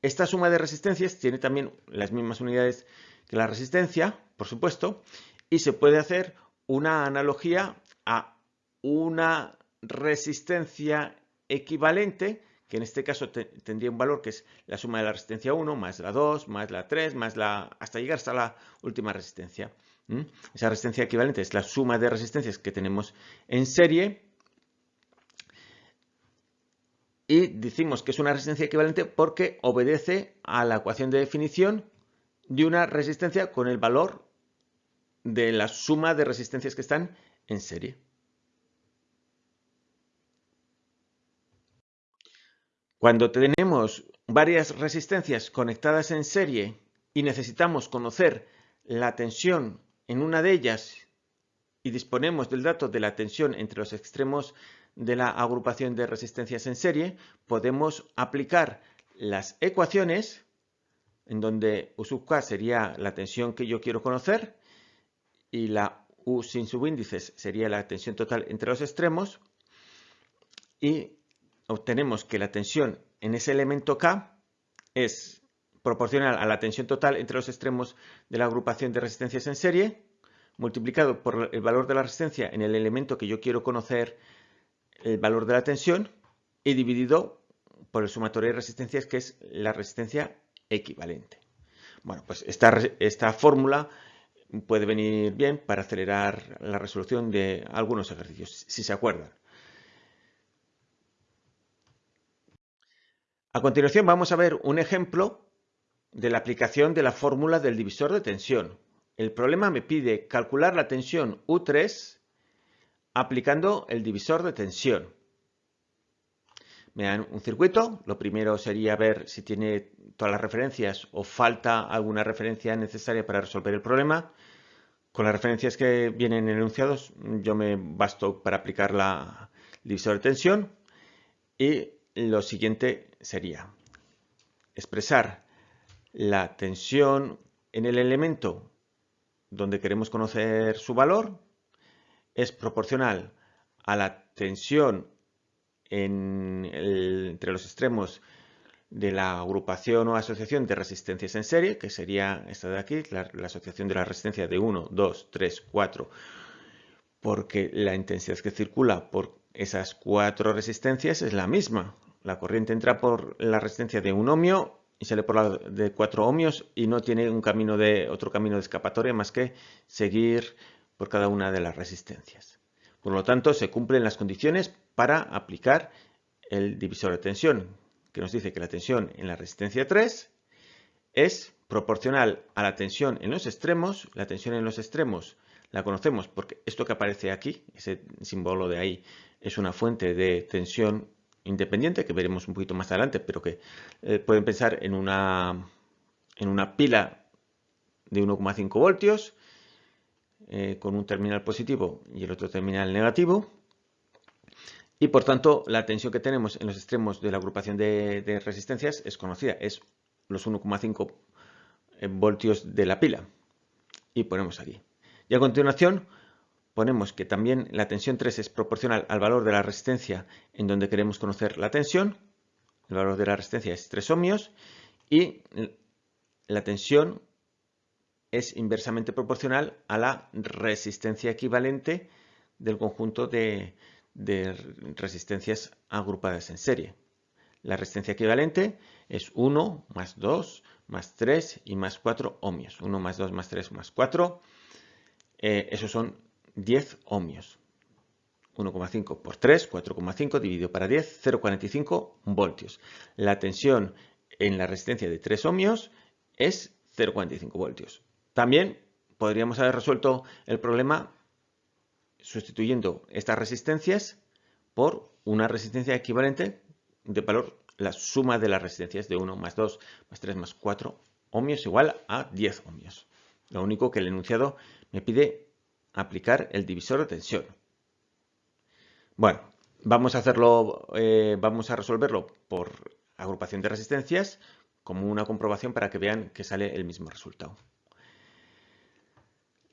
[SPEAKER 1] Esta suma de resistencias tiene también las mismas unidades que la resistencia, por supuesto, y se puede hacer una analogía a una resistencia equivalente, que en este caso tendría un valor que es la suma de la resistencia 1 más la 2 más la 3 más la hasta llegar hasta la última resistencia. Esa resistencia equivalente es la suma de resistencias que tenemos en serie y decimos que es una resistencia equivalente porque obedece a la ecuación de definición de una resistencia con el valor de la suma de resistencias que están en serie. Cuando tenemos varias resistencias conectadas en serie y necesitamos conocer la tensión en una de ellas y disponemos del dato de la tensión entre los extremos de la agrupación de resistencias en serie, podemos aplicar las ecuaciones en donde U sub K sería la tensión que yo quiero conocer y la U sin subíndices sería la tensión total entre los extremos y obtenemos que la tensión en ese elemento K es proporcional a la tensión total entre los extremos de la agrupación de resistencias en serie, multiplicado por el valor de la resistencia en el elemento que yo quiero conocer el valor de la tensión, y dividido por el sumatorio de resistencias, que es la resistencia equivalente. Bueno, pues esta, esta fórmula puede venir bien para acelerar la resolución de algunos ejercicios, si se acuerdan. A continuación vamos a ver un ejemplo de la aplicación de la fórmula del divisor de tensión. El problema me pide calcular la tensión U3 aplicando el divisor de tensión. Me dan un circuito, lo primero sería ver si tiene todas las referencias o falta alguna referencia necesaria para resolver el problema. Con las referencias que vienen enunciados yo me basto para aplicar la divisor de tensión y lo siguiente sería expresar la tensión en el elemento donde queremos conocer su valor es proporcional a la tensión entre los extremos de la agrupación o asociación de resistencias en serie, que sería esta de aquí, la, asociación de la resistencia de 1, 2, 3, 4, porque la intensidad que circula por esas cuatro resistencias es la misma. La corriente entra por la resistencia de un ohmio y sale por la de 4 ohmios y no tiene un camino de, otro camino de escapatoria más que seguir por cada una de las resistencias. Por lo tanto, se cumplen las condiciones para aplicar el divisor de tensión, que nos dice que la tensión en la resistencia 3 es proporcional a la tensión en los extremos. La tensión en los extremos la conocemos porque esto que aparece aquí, ese símbolo de ahí, es una fuente de tensión independiente que veremos un poquito más adelante, pero que eh, pueden pensar en una, en una pila de 1,5 voltios eh, con un terminal positivo y el otro terminal negativo. Y por tanto, la tensión que tenemos en los extremos de la agrupación de, de resistencias es conocida, es los 1,5 eh, voltios de la pila. Y ponemos aquí. Y a continuación, ponemos que también la tensión 3 es proporcional al valor de la resistencia en donde queremos conocer la tensión. El valor de la resistencia es 3 ohmios y la tensión es inversamente proporcional a la resistencia equivalente del conjunto de, de resistencias agrupadas en serie. La resistencia equivalente es 1 más 2 más 3 y más 4 ohmios. 1 más 2 más 3 más 4. Eh, esos son 10 ohmios. 1,5 por 3, 4,5 dividido para 10, 0,45 voltios. La tensión en la resistencia de 3 ohmios es 0,45 voltios. También podríamos haber resuelto el problema sustituyendo estas resistencias por una resistencia equivalente de valor, la suma de las resistencias de 1 más 2 más 3 más 4 ohmios igual a 10 ohmios. Lo único que el enunciado me pide aplicar el divisor de tensión. Bueno, vamos a hacerlo, eh, vamos a resolverlo por agrupación de resistencias como una comprobación para que vean que sale el mismo resultado.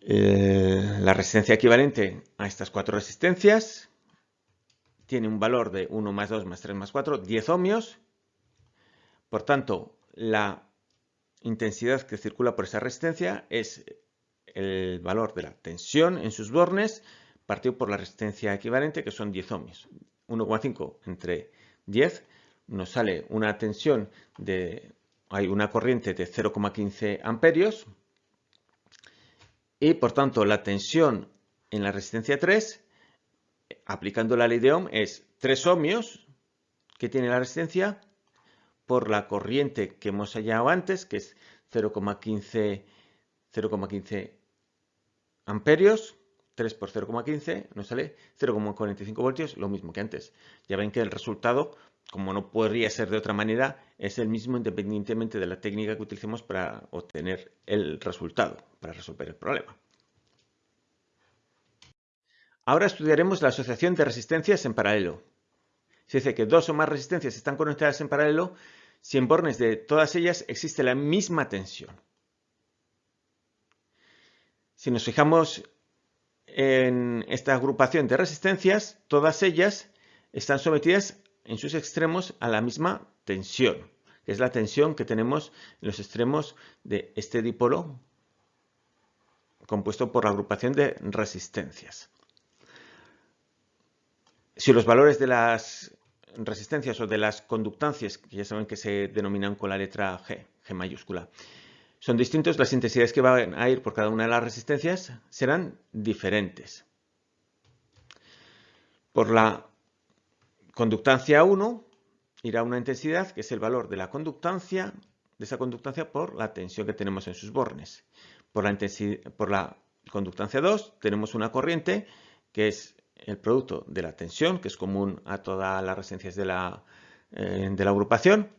[SPEAKER 1] Eh, la resistencia equivalente a estas cuatro resistencias tiene un valor de 1 más 2 más 3 más 4, 10 ohmios. Por tanto, la intensidad que circula por esa resistencia es el valor de la tensión en sus bornes partido por la resistencia equivalente, que son 10 ohmios. 1,5 entre 10 nos sale una tensión de, hay una corriente de 0,15 amperios y por tanto la tensión en la resistencia 3, aplicando la ley de Ohm, es 3 ohmios que tiene la resistencia por la corriente que hemos hallado antes, que es 0,15 amperios, 3 por 0,15 nos sale 0,45 voltios, lo mismo que antes. Ya ven que el resultado, como no podría ser de otra manera, es el mismo independientemente de la técnica que utilicemos para obtener el resultado, para resolver el problema. Ahora estudiaremos la asociación de resistencias en paralelo. Se dice que dos o más resistencias están conectadas en paralelo si en bornes de todas ellas existe la misma tensión. Si nos fijamos en esta agrupación de resistencias, todas ellas están sometidas en sus extremos a la misma tensión, que es la tensión que tenemos en los extremos de este dipolo compuesto por la agrupación de resistencias. Si los valores de las resistencias o de las conductancias, que ya saben que se denominan con la letra G, G mayúscula, son distintos, las intensidades que van a ir por cada una de las resistencias serán diferentes. Por la conductancia 1 irá una intensidad que es el valor de la conductancia, de esa conductancia por la tensión que tenemos en sus bornes. Por la, conductancia 2 tenemos una corriente que es el producto de la tensión, que es común a todas las resistencias de la, eh, de la agrupación,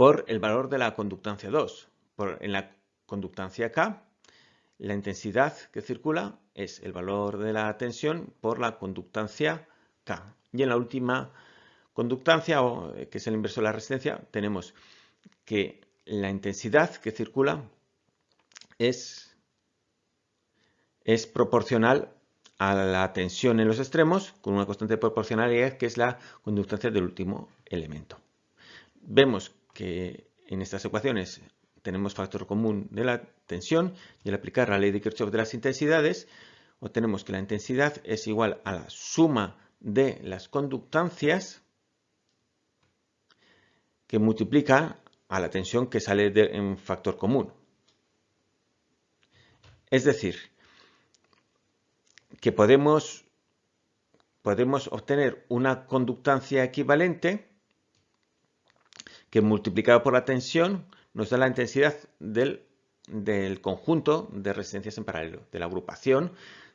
[SPEAKER 1] por el valor de la conductancia 2 en la conductancia K, la intensidad que circula es el valor de la tensión por la conductancia K. Y en la última conductancia, eh, que es el inverso de la resistencia, tenemos que la intensidad que circula es, es proporcional a la tensión en los extremos con una constante de proporcionalidad que es la conductancia del último elemento. Vemos que en estas ecuaciones tenemos factor común de la tensión y al aplicar la ley de Kirchhoff de las intensidades obtenemos que la intensidad es igual a la suma de las conductancias que multiplica a la tensión que sale de, factor común. Es decir, que podemos, podemos obtener una conductancia equivalente que multiplicado por la tensión nos da la intensidad del, del conjunto de resistencias en paralelo, de la agrupación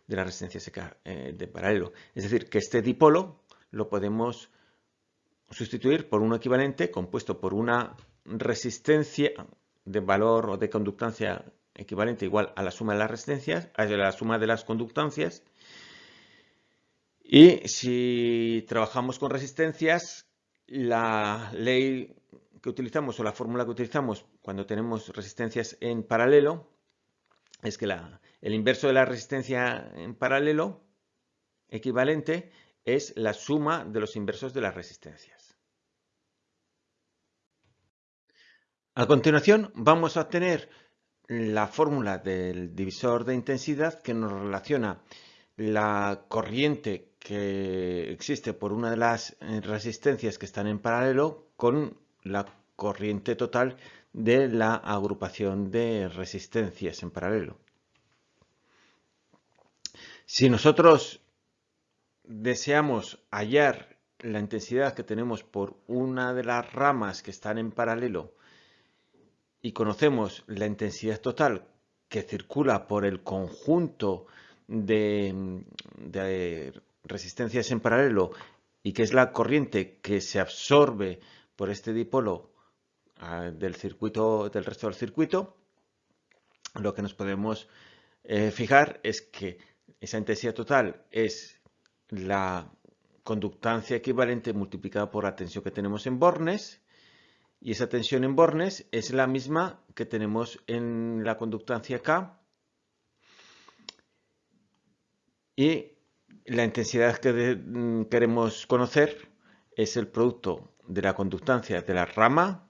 [SPEAKER 1] de las resistencias eh, de paralelo. Es decir, que este dipolo lo podemos sustituir por un equivalente compuesto por una resistencia de valor o de conductancia equivalente igual a la suma de las resistencias, a la suma de las conductancias. Y si trabajamos con resistencias, la ley que utilizamos o la fórmula que utilizamos cuando tenemos resistencias en paralelo es que la, el inverso de la resistencia en paralelo equivalente es la suma de los inversos de las resistencias. A continuación vamos a obtener la fórmula del divisor de intensidad que nos relaciona la corriente que existe por una de las resistencias que están en paralelo con la corriente total de la agrupación de resistencias en paralelo. Si nosotros deseamos hallar la intensidad que tenemos por una de las ramas que están en paralelo y conocemos la intensidad total que circula por el conjunto de, resistencias en paralelo y que es la corriente que se absorbe por este dipolo ah, del resto del circuito, lo que nos podemos eh, fijar es que esa intensidad total es la conductancia equivalente multiplicada por la tensión que tenemos en bornes y esa tensión en bornes es la misma que tenemos en la conductancia K. Y la intensidad que mm, queremos conocer es el producto de la conductancia de la rama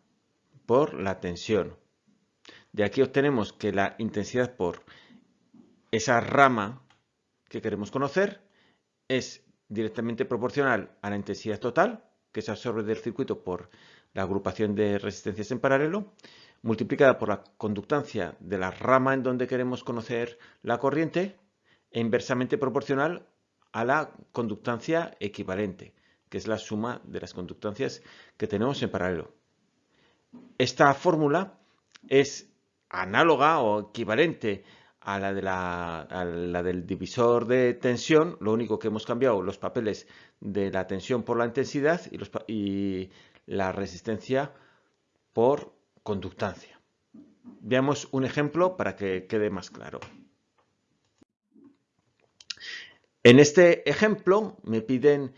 [SPEAKER 1] por la tensión. De aquí obtenemos que la intensidad por esa rama que queremos conocer es directamente proporcional a la intensidad total que se absorbe del circuito por la agrupación de resistencias en paralelo, multiplicada por la conductancia de la rama en donde queremos conocer la corriente, e inversamente proporcional a la conductancia equivalente, que es la suma de las conductancias que tenemos en paralelo. Esta fórmula es análoga o equivalente a la, de la, del divisor de tensión, lo único que hemos cambiado los papeles de la tensión por la intensidad y, la resistencia por conductancia. Veamos un ejemplo para que quede más claro. En este ejemplo me piden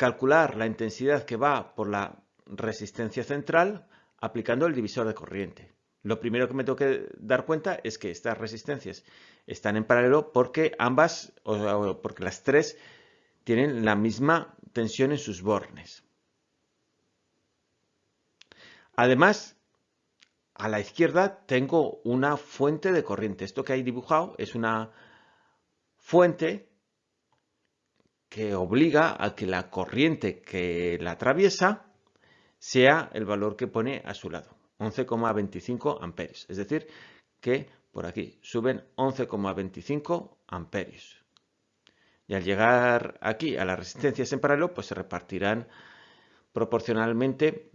[SPEAKER 1] calcular la intensidad que va por la resistencia central aplicando el divisor de corriente. Lo primero que me tengo que dar cuenta es que estas resistencias están en paralelo porque ambas, o porque las tres, tienen la misma tensión en sus bornes. Además, a la izquierda tengo una fuente de corriente. Esto que hay dibujado es una fuente que obliga a que la corriente que la atraviesa sea el valor que pone a su lado, 11,25 amperios. Es decir, que por aquí suben 11,25 amperios. Y al llegar aquí a las resistencias en paralelo, pues se repartirán proporcionalmente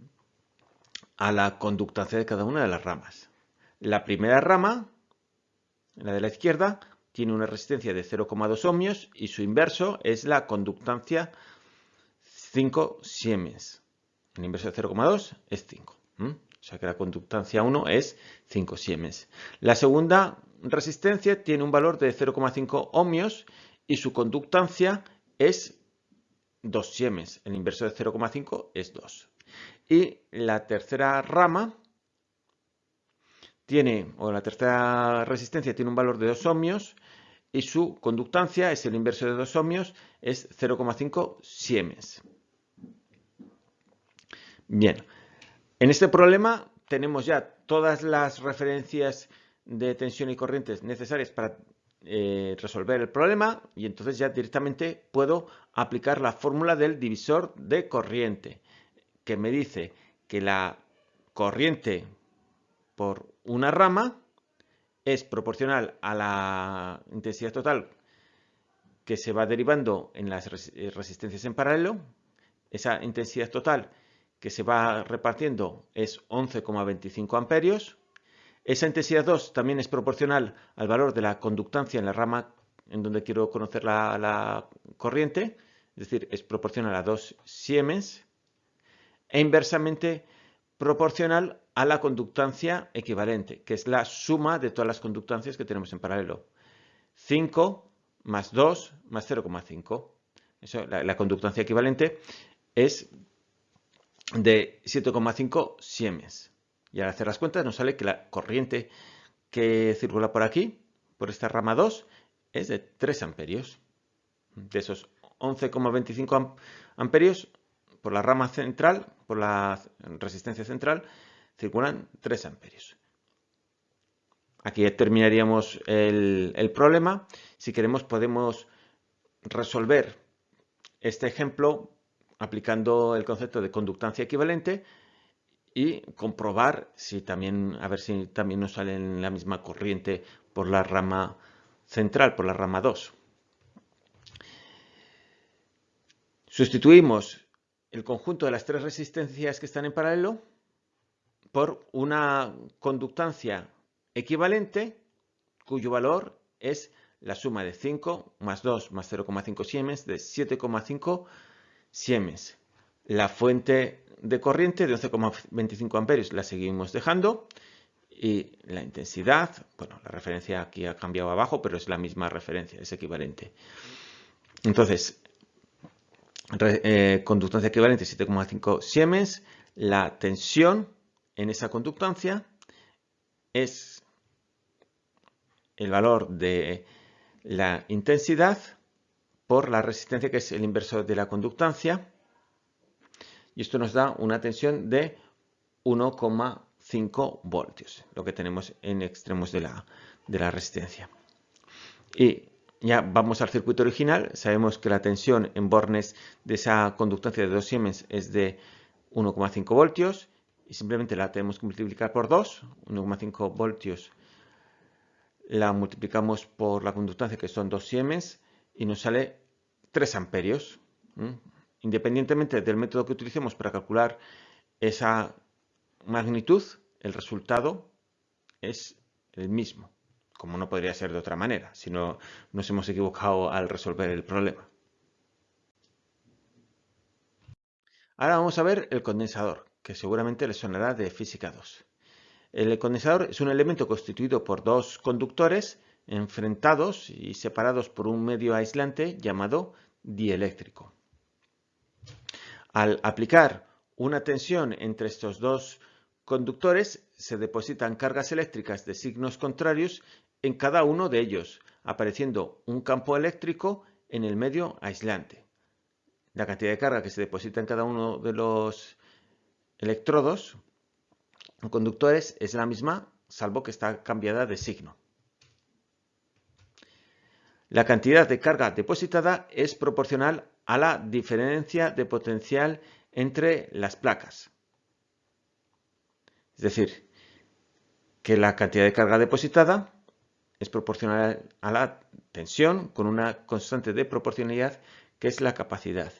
[SPEAKER 1] a la conductancia de cada una de las ramas. La primera rama, la de la izquierda, tiene una resistencia de 0,2 ohmios y su inverso es la conductancia 5 siemens. El inverso de 0,2 es 5. O sea que la conductancia 1 es 5 siemens. La segunda resistencia tiene un valor de 0,5 ohmios y su conductancia es 2 siemens. El inverso de 0,5 es 2. Y la tercera rama tiene, o la tercera resistencia tiene un valor de 2 ohmios y su conductancia es el inverso de 2 ohmios, es 0,5 siemens. Bien, en este problema tenemos ya todas las referencias de tensión y corrientes necesarias para eh, resolver el problema y entonces ya directamente puedo aplicar la fórmula del divisor de corriente que me dice que la corriente por una rama es proporcional a la intensidad total que se va derivando en las eh, resistencias en paralelo. Esa intensidad total que se va repartiendo es 11,25 amperios. Esa intensidad 2 también es proporcional al valor de la conductancia en la rama en donde quiero conocer la, corriente, es decir, es proporcional a 2 siemens, e inversamente proporcional a la conductancia equivalente, que es la suma de todas las conductancias que tenemos en paralelo. 5 más 2 más 0,5. La, la conductancia equivalente es de 7,5 siemens. Y al hacer las cuentas nos sale que la corriente que circula por aquí, por esta rama 2, es de 3 amperios. De esos 11,25 amperios, por la rama central, por la resistencia central, circulan 3 amperios. Aquí terminaríamos el, el problema. Si queremos podemos resolver este ejemplo aplicando el concepto de conductancia equivalente y comprobar si también, a ver si también nos sale en la misma corriente por la rama central, por la rama 2. Sustituimos el conjunto de las tres resistencias que están en paralelo por una conductancia equivalente cuyo valor es la suma de 5 más 2 más 0,5 siemens de 7,5 siemens. La fuente de corriente de 11,25 amperios la seguimos dejando y la intensidad, bueno, la referencia aquí ha cambiado abajo, pero es la misma referencia, es equivalente. Entonces, eh, conductancia equivalente 7,5 siemens, la tensión en esa conductancia es el valor de la intensidad por la resistencia que es el inverso de la conductancia. Y esto nos da una tensión de 1,5 voltios, lo que tenemos en extremos de la, de la resistencia. Y ya vamos al circuito original, sabemos que la tensión en bornes de esa conductancia de 2 siemens es de 1,5 voltios y simplemente la tenemos que multiplicar por 2, 1,5 voltios la multiplicamos por la conductancia que son 2 siemens y nos sale 3 amperios. Independientemente del método que utilicemos para calcular esa magnitud, el resultado es el mismo, como no podría ser de otra manera, si no nos hemos equivocado al resolver el problema. Ahora vamos a ver el condensador, que seguramente le sonará de física 2. El condensador es un elemento constituido por dos conductores enfrentados y separados por un medio aislante llamado dieléctrico. Al aplicar una tensión entre estos dos conductores, se depositan cargas eléctricas de signos contrarios en cada uno de ellos, apareciendo un campo eléctrico en el medio aislante. La cantidad de carga que se deposita en cada uno de los electrodos o conductores es la misma, salvo que está cambiada de signo. La cantidad de carga depositada es proporcional a la diferencia de potencial entre las placas. Es decir, que la cantidad de carga depositada es proporcional a la tensión con una constante de proporcionalidad que es la capacidad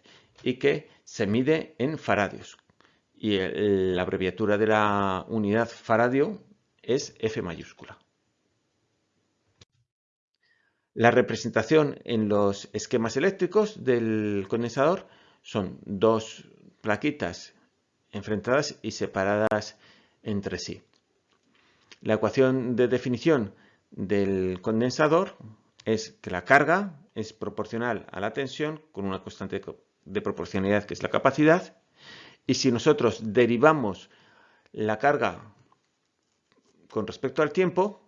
[SPEAKER 1] y que se mide en faradios. Y la abreviatura de la unidad faradio es F mayúscula. La representación en los esquemas eléctricos del condensador son dos plaquitas enfrentadas y separadas entre sí. La ecuación de definición del condensador es que la carga es proporcional a la tensión con una constante de proporcionalidad que es la capacidad y si nosotros derivamos la carga con respecto al tiempo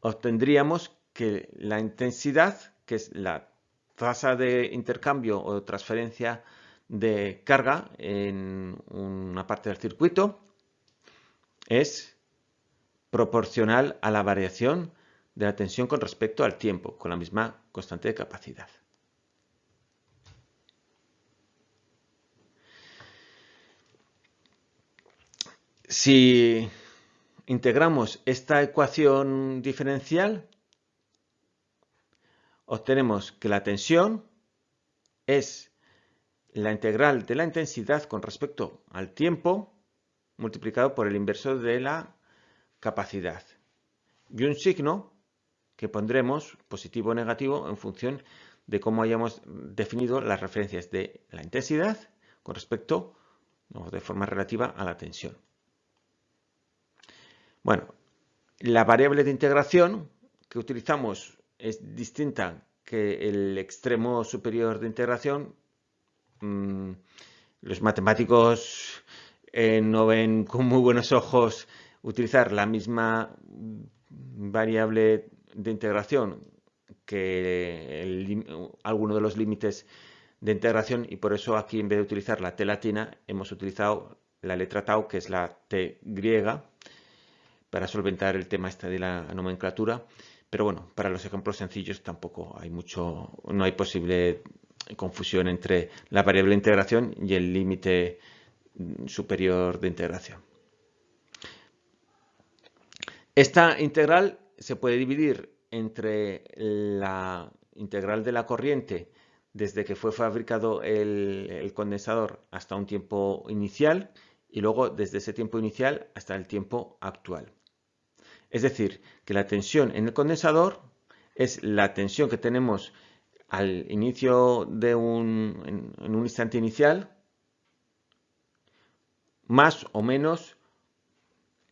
[SPEAKER 1] obtendríamos que la intensidad, que es la tasa de intercambio o transferencia de carga en una parte del circuito, es proporcional a la variación de la tensión con respecto al tiempo, con la misma constante de capacidad. Si integramos esta ecuación diferencial, obtenemos que la tensión es la integral de la intensidad con respecto al tiempo multiplicado por el inverso de la capacidad. Y un signo que pondremos positivo o negativo en función de cómo hayamos definido las referencias de la intensidad con respecto, de forma relativa, a la tensión. Bueno, la variable de integración que utilizamos es distinta que el extremo superior de integración. Mm, los matemáticos eh, no ven con muy buenos ojos utilizar la misma variable de integración que alguno de los límites de integración y por eso aquí en vez de utilizar la T latina hemos utilizado la letra tau que es la T griega para solventar el tema este de la nomenclatura pero bueno, para los ejemplos sencillos tampoco hay mucho, no hay posible confusión entre la variable de integración y el límite superior de integración. Esta integral se puede dividir entre la integral de la corriente desde que fue fabricado el, el, condensador hasta un tiempo inicial y luego desde ese tiempo inicial hasta el tiempo actual. Es decir, que la tensión en el condensador es la tensión que tenemos al inicio de un, en, un instante inicial, más o menos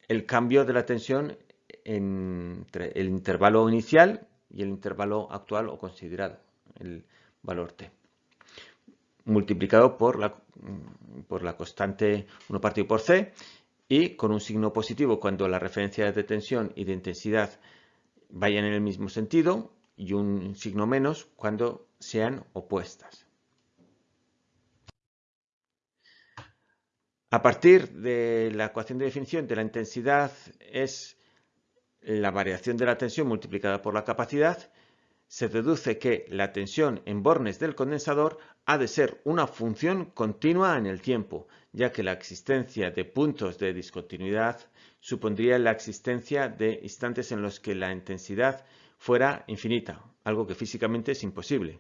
[SPEAKER 1] el cambio de la tensión entre el intervalo inicial y el intervalo actual o considerado, el valor T, multiplicado por la, por la constante 1 partido por C y con un signo positivo cuando las referencias de tensión y de intensidad vayan en el mismo sentido y un signo menos cuando sean opuestas. A partir de la ecuación de definición de la intensidad es la variación de la tensión multiplicada por la capacidad, se deduce que la tensión en bornes del condensador ha de ser una función continua en el tiempo, ya que la existencia de puntos de discontinuidad supondría la existencia de instantes en los que la intensidad fuera infinita, algo que físicamente es imposible.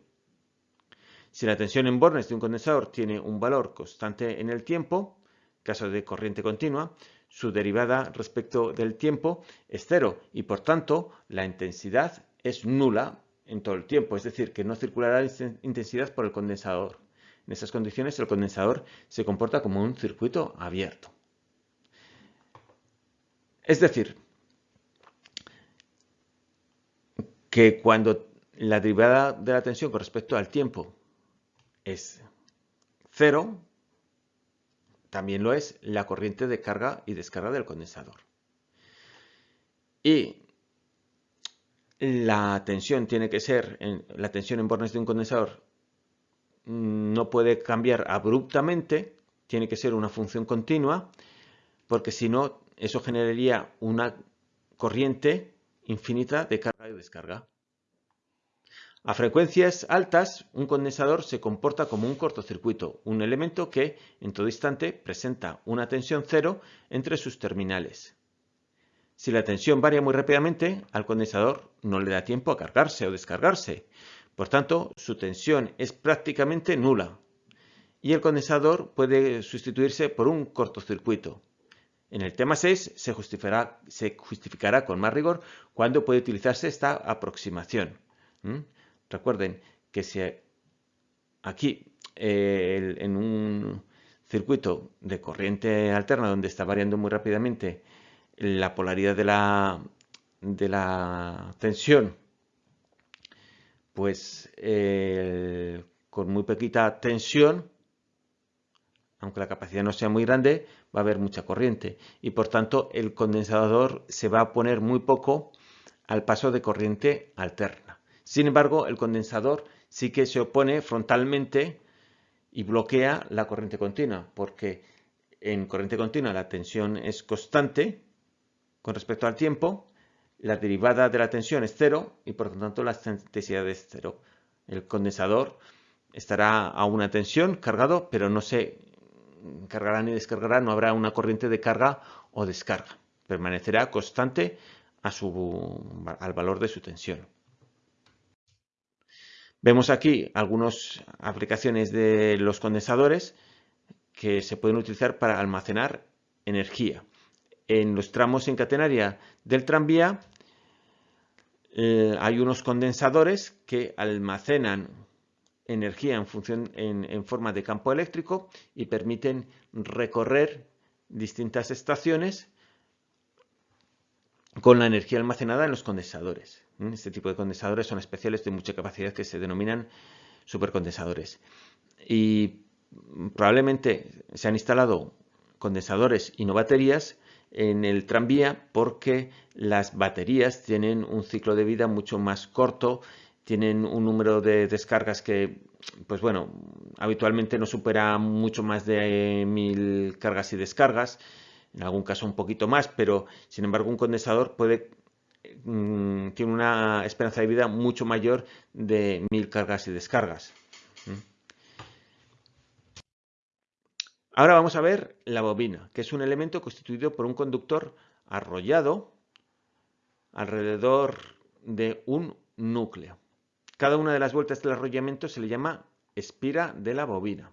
[SPEAKER 1] Si la tensión en bornes de un condensador tiene un valor constante en el tiempo, caso de corriente continua, su derivada respecto del tiempo es cero y por tanto la intensidad es nula en todo el tiempo, es decir, que no circulará intensidad por el condensador. En esas condiciones el condensador se comporta como un circuito abierto. Es decir, que cuando la derivada de la tensión con respecto al tiempo es cero, también lo es la corriente de carga y descarga del condensador. Y la tensión tiene que ser, la tensión en bornes de un condensador no puede cambiar abruptamente, tiene que ser una función continua, porque si no, eso generaría una corriente infinita de carga y descarga. A frecuencias altas, un condensador se comporta como un cortocircuito, un elemento que, en todo instante, presenta una tensión cero entre sus terminales. Si la tensión varía muy rápidamente, al condensador no le da tiempo a cargarse o descargarse. Por tanto, su tensión es prácticamente nula y el condensador puede sustituirse por un cortocircuito. En el tema 6 se justificará, con más rigor cuándo puede utilizarse esta aproximación. Recuerden que si aquí eh, en un circuito de corriente alterna donde está variando muy rápidamente la polaridad de la, de la tensión, pues eh, con muy poquita tensión, aunque la capacidad no sea muy grande, va a haber mucha corriente y por tanto el condensador se va a poner muy poco al paso de corriente alterna. Sin embargo, el condensador sí que se opone frontalmente y bloquea la corriente continua, porque en corriente continua la tensión es constante con respecto al tiempo, la derivada de la tensión es cero y por lo tanto la intensidad es cero. El condensador estará a una tensión cargado, pero no se cargará ni descargará, no habrá una corriente de carga o descarga. Permanecerá constante a su, al valor de su tensión. Vemos aquí algunas aplicaciones de los condensadores que se pueden utilizar para almacenar energía. En los tramos en catenaria del tranvía eh, hay unos condensadores que almacenan energía en, función, en, forma de campo eléctrico y permiten recorrer distintas estaciones con la energía almacenada en los condensadores. Este tipo de condensadores son especiales de mucha capacidad que se denominan supercondensadores. Y probablemente se han instalado condensadores y no baterías en el tranvía porque las baterías tienen un ciclo de vida mucho más corto, tienen un número de descargas que, pues bueno, habitualmente no supera mucho más de mil cargas y descargas, en algún caso un poquito más, pero sin embargo un condensador puede mm, tiene una esperanza de vida mucho mayor de mil cargas y descargas. Ahora vamos a ver la bobina, que es un elemento constituido por un conductor arrollado alrededor de un núcleo. Cada una de las vueltas del arrollamiento se le llama espira de la bobina.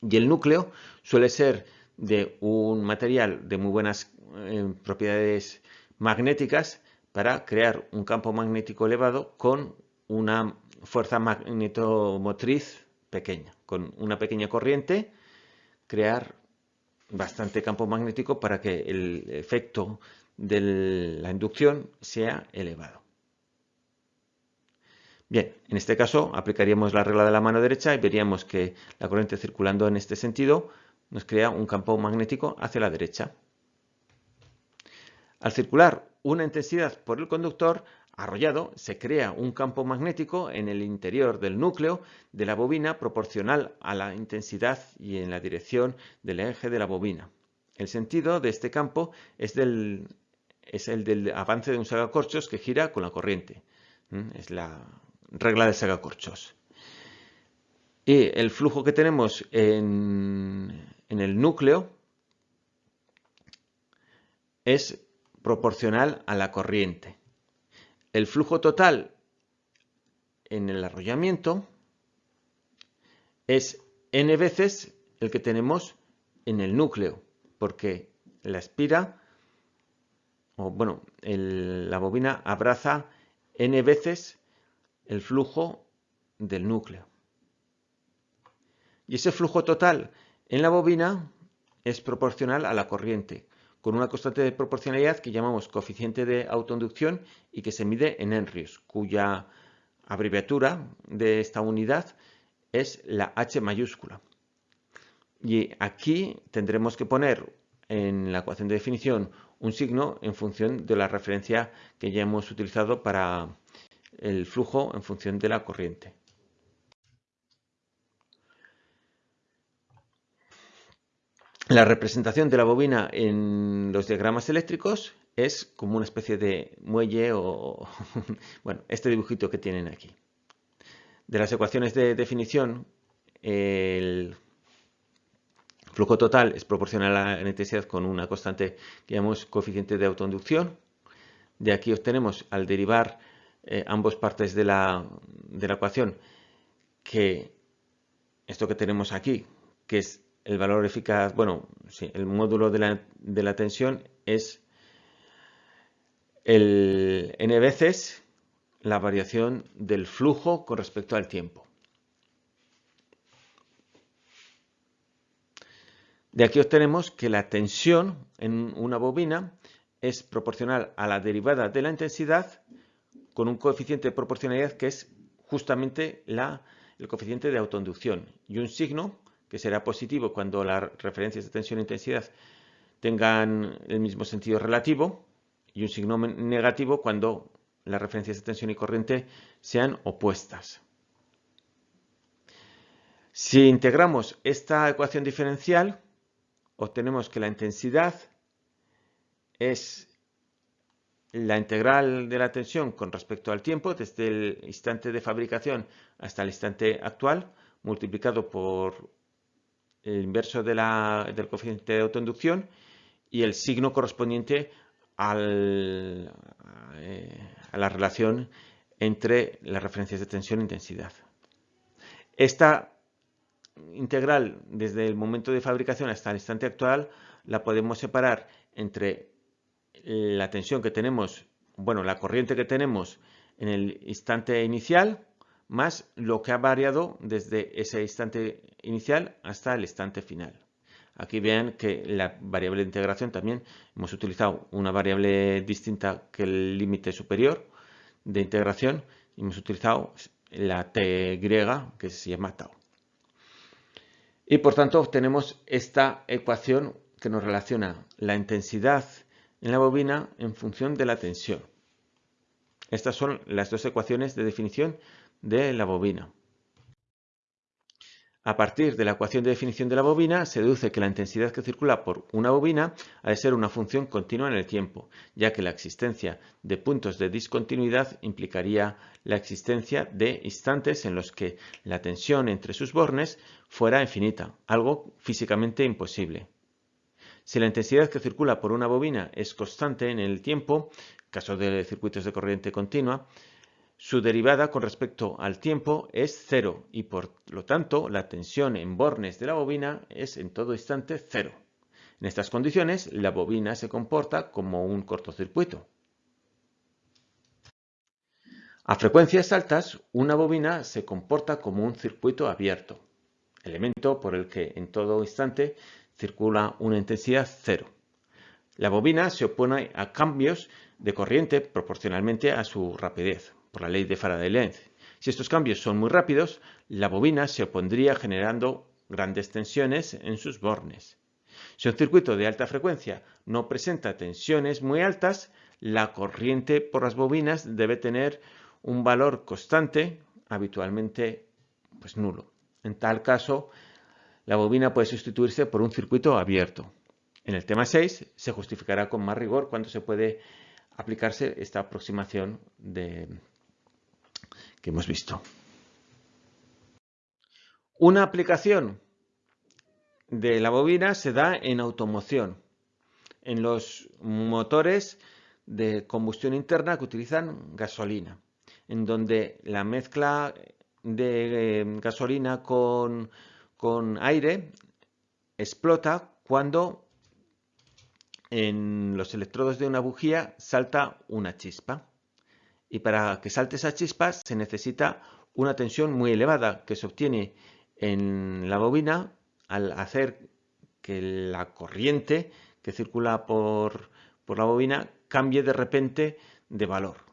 [SPEAKER 1] Y el núcleo suele ser de un material de muy buenas eh, propiedades magnéticas para crear un campo magnético elevado con una fuerza magnetomotriz pequeña. Con una pequeña corriente crear bastante campo magnético para que el efecto de la inducción sea elevado. Bien, en este caso aplicaríamos la regla de la mano derecha y veríamos que la corriente circulando en este sentido nos crea un campo magnético hacia la derecha. Al circular una intensidad por el conductor arrollado, se crea un campo magnético en el interior del núcleo de la bobina proporcional a la intensidad y en la dirección del eje de la bobina. El sentido de este campo es, el del avance de un sagacorchos que gira con la corriente. Es la regla del sagacorchos. Y el flujo que tenemos en, en el núcleo es proporcional a la corriente. El flujo total en el arrollamiento es n veces el que tenemos en el núcleo, porque la espira, o bueno, la bobina abraza n veces el flujo del núcleo. Y ese flujo total en la bobina es proporcional a la corriente, con una constante de proporcionalidad que llamamos coeficiente de autoinducción y que se mide en henrios, cuya abreviatura de esta unidad es la H mayúscula. Y aquí tendremos que poner en la ecuación de definición un signo en función de la referencia que ya hemos utilizado para el flujo en función de la corriente. La representación de la bobina en los diagramas eléctricos es como una especie de muelle o, bueno, este dibujito que tienen aquí. De las ecuaciones de definición, el flujo total es proporcional a la intensidad con una constante que llamamos coeficiente de autoinducción. De aquí obtenemos, al derivar eh, ambas partes de la, de la ecuación, que esto que tenemos aquí, que es el valor eficaz, bueno, sí, el módulo de la, de la tensión es el n veces la variación del flujo con respecto al tiempo. De aquí obtenemos que la tensión en una bobina es proporcional a la derivada de la intensidad con un coeficiente de proporcionalidad que es justamente la, el coeficiente de autoinducción y un signo que será positivo cuando las referencias de tensión e intensidad tengan el mismo sentido relativo y un signo negativo cuando las referencias de tensión y corriente sean opuestas. Si integramos esta ecuación diferencial, obtenemos que la intensidad es la integral de la tensión con respecto al tiempo, desde el instante de fabricación hasta el instante actual, multiplicado por el inverso del coeficiente de autoinducción y el signo correspondiente al, eh, a la relación entre las referencias de tensión e intensidad. Esta integral desde el momento de fabricación hasta el instante actual la podemos separar entre la tensión que tenemos, bueno, la corriente que tenemos en el instante inicial más lo que ha variado desde ese instante inicial hasta el instante final. Aquí vean que la variable de integración también hemos utilizado una variable distinta que el límite superior de integración y hemos utilizado la t griega que se llama tau. Y por tanto obtenemos esta ecuación que nos relaciona la intensidad en la bobina en función de la tensión. Estas son las dos ecuaciones de definición de la bobina. A partir de la ecuación de definición de la bobina, se deduce que la intensidad que circula por una bobina ha de ser una función continua en el tiempo, ya que la existencia de puntos de discontinuidad implicaría la existencia de instantes en los que la tensión entre sus bornes fuera infinita, algo físicamente imposible. Si la intensidad que circula por una bobina es constante en el tiempo, caso de circuitos de corriente continua, su derivada con respecto al tiempo es cero y por lo tanto la tensión en bornes de la bobina es en todo instante cero. En estas condiciones la bobina se comporta como un cortocircuito. A frecuencias altas, una bobina se comporta como un circuito abierto, elemento por el que en todo instante circula una intensidad cero. La bobina se opone a cambios de corriente proporcionalmente a su rapidez por la ley de Faraday-Lenz. Si estos cambios son muy rápidos, la bobina se opondría generando grandes tensiones en sus bornes. Si un circuito de alta frecuencia no presenta tensiones muy altas, la corriente por las bobinas debe tener un valor constante, habitualmente pues nulo. En tal caso, la bobina puede sustituirse por un circuito abierto. En el tema 6 se justificará con más rigor cuando se puede aplicarse esta aproximación de, que hemos visto. Una aplicación de la bobina se da en automoción, en los motores de combustión interna que utilizan gasolina, en donde la mezcla de eh, gasolina con, con aire explota cuando en los electrodos de una bujía salta una chispa y para que salte esa chispa se necesita una tensión muy elevada que se obtiene en la bobina al hacer que la corriente que circula por, por la bobina cambie de repente de valor.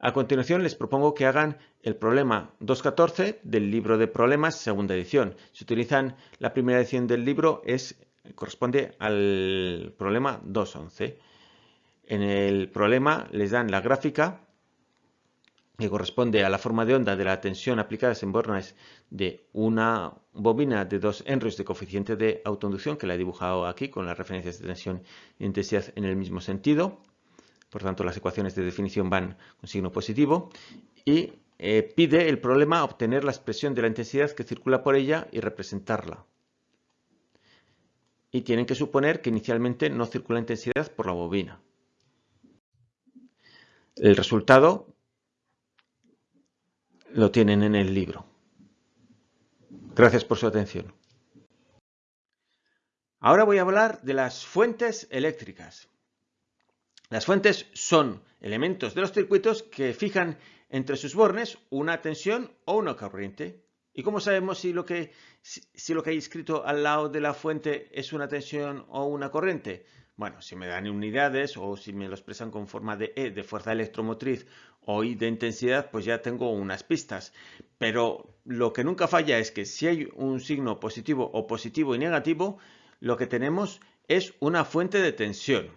[SPEAKER 1] A continuación les propongo que hagan el problema 2.14 del libro de problemas, segunda edición. Si utilizan la primera edición del libro, es, corresponde al problema 2.11. En el problema les dan la gráfica que corresponde a la forma de onda de la tensión aplicada en bornes de una bobina de 2 henries de coeficiente de autoinducción, que la he dibujado aquí con las referencias de tensión e intensidad en el mismo sentido. Por tanto, las ecuaciones de definición van con signo positivo. Y eh, pide el problema obtener la expresión de la intensidad que circula por ella y representarla. Y tienen que suponer que inicialmente no circula intensidad por la bobina. El resultado lo tienen en el libro. Gracias por su atención. Ahora voy a hablar de las fuentes eléctricas. Las fuentes son elementos de los circuitos que fijan entre sus bornes una tensión o una corriente. ¿Y cómo sabemos si lo, que, si lo que hay escrito al lado de la fuente es una tensión o una corriente? Bueno, si me dan unidades o si me lo expresan con forma de E de fuerza electromotriz o I de intensidad, pues ya tengo unas pistas. Pero lo que nunca falla es que si hay un signo positivo o positivo y negativo, lo que tenemos es una fuente de tensión.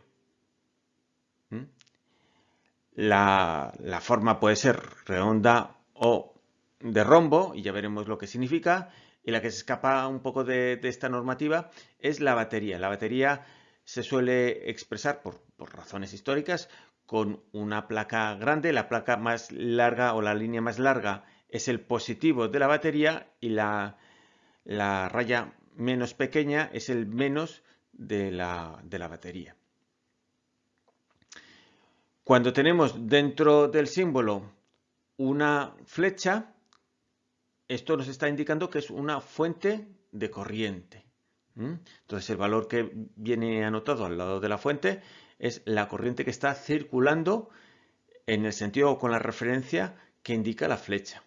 [SPEAKER 1] La, forma puede ser redonda o de rombo, y ya veremos lo que significa. Y la que se escapa un poco de, esta normativa es la batería. La batería se suele expresar por, razones históricas con una placa grande. La placa más larga o la línea más larga es el positivo de la batería y la, la raya menos pequeña es el menos de la, de la batería. Cuando tenemos dentro del símbolo una flecha, esto nos está indicando que es una fuente de corriente. Entonces el valor que viene anotado al lado de la fuente es la corriente que está circulando en el sentido o con la referencia que indica la flecha.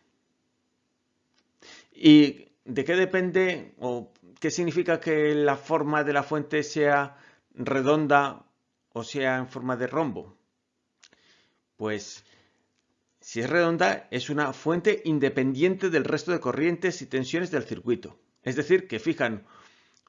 [SPEAKER 1] ¿Y de qué depende o qué significa que la forma de la fuente sea redonda o sea en forma de rombo? Pues si es redonda es una fuente independiente del resto de corrientes y tensiones del circuito. Es decir, que fijan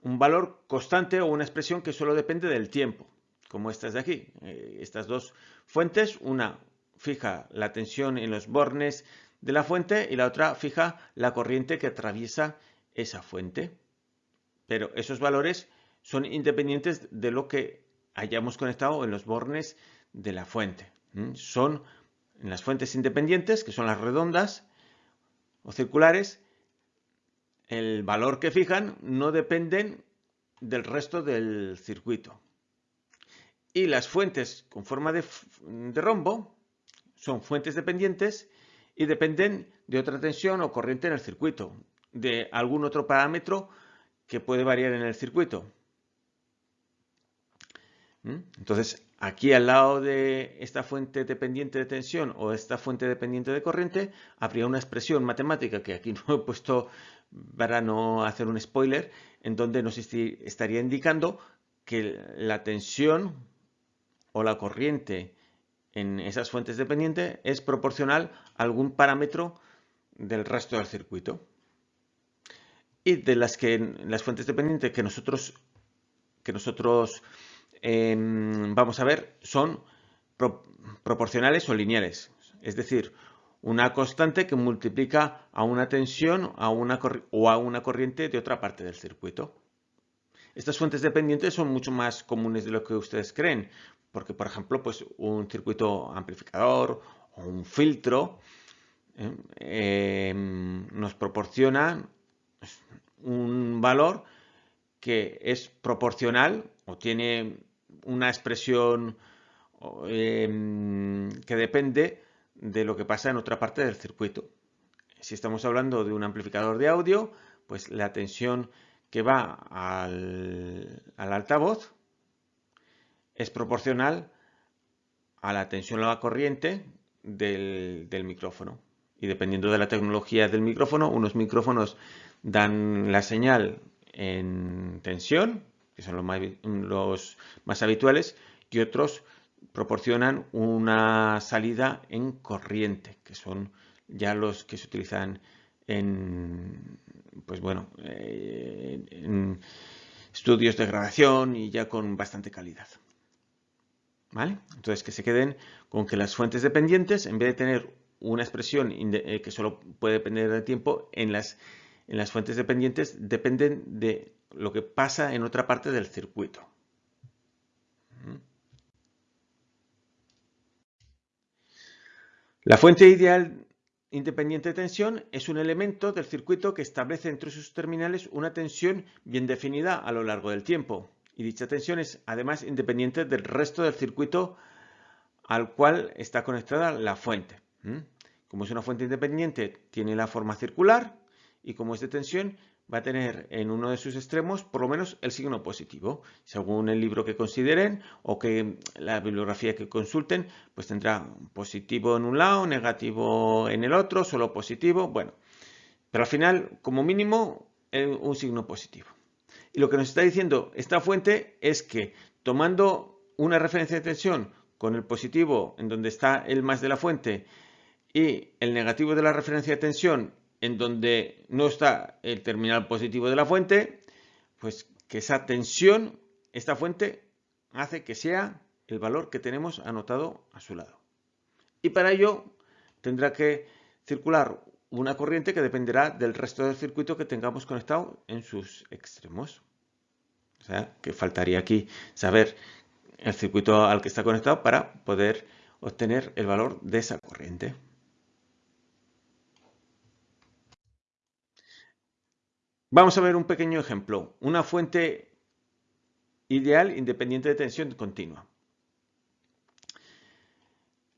[SPEAKER 1] un valor constante o una expresión que solo depende del tiempo, como estas de aquí. Eh, estas dos fuentes, una fija la tensión en los bornes de la fuente y la otra fija la corriente que atraviesa esa fuente. Pero esos valores son independientes de lo que hayamos conectado en los bornes de la fuente. Son las fuentes independientes, que son las redondas o circulares, el valor que fijan no dependen del resto del circuito. Y las fuentes con forma de, de rombo son fuentes dependientes y dependen de otra tensión o corriente en el circuito, de algún otro parámetro que puede variar en el circuito. ¿Mm? Entonces, aquí al lado de esta fuente dependiente de tensión o esta fuente dependiente de corriente, habría una expresión matemática que aquí no he puesto para no hacer un spoiler, en donde nos estaría indicando que la tensión o la corriente en esas fuentes dependientes es proporcional a algún parámetro del resto del circuito. Y de las que las fuentes dependientes que nosotros, que nosotros Vamos a ver, son proporcionales o lineales. Es decir, una constante que multiplica a una tensión a una o a una corriente de otra parte del circuito. Estas fuentes dependientes son mucho más comunes de lo que ustedes creen, porque por ejemplo, pues un circuito amplificador o un filtro em, em, nos proporciona un valor que es proporcional o tiene una expresión em, que depende de lo que pasa en otra parte del circuito. Si estamos hablando de un amplificador de audio, pues la tensión que va al, altavoz es proporcional a la tensión a la corriente del, del, micrófono. Y dependiendo de la tecnología del micrófono, unos micrófonos dan la señal en tensión que son los más, habituales, y otros proporcionan una salida en corriente, que son ya los que se utilizan en, pues bueno, eh, estudios de grabación y ya con bastante calidad. ¿Vale? Entonces que se queden con que las fuentes dependientes, en vez de tener una expresión eh, que solo puede depender del tiempo, en las, en las fuentes dependientes dependen de lo que pasa en otra parte del circuito. La fuente ideal independiente de tensión es un elemento del circuito que establece entre sus terminales una tensión bien definida a lo largo del tiempo. Y dicha tensión es además independiente del resto del circuito al cual está conectada la fuente. Como es una fuente independiente, tiene la forma circular y como es de tensión, va a tener en uno de sus extremos por lo menos el signo positivo. Según el libro que consideren o que la bibliografía que consulten, pues tendrá positivo en un lado, negativo en el otro, solo positivo, bueno. Pero al final, como mínimo, un signo positivo. Y lo que nos está diciendo esta fuente es que tomando una referencia de tensión con el positivo en donde está el más de la fuente y el negativo de la referencia de tensión en donde no está el terminal positivo de la fuente, pues que esa tensión, esta fuente, hace que sea el valor que tenemos anotado a su lado. Y para ello tendrá que circular una corriente que dependerá del resto del circuito que tengamos conectado en sus extremos. O sea, que faltaría aquí saber el circuito al que está conectado para poder obtener el valor de esa corriente. Vamos a ver un pequeño ejemplo. Una fuente ideal independiente de tensión continua.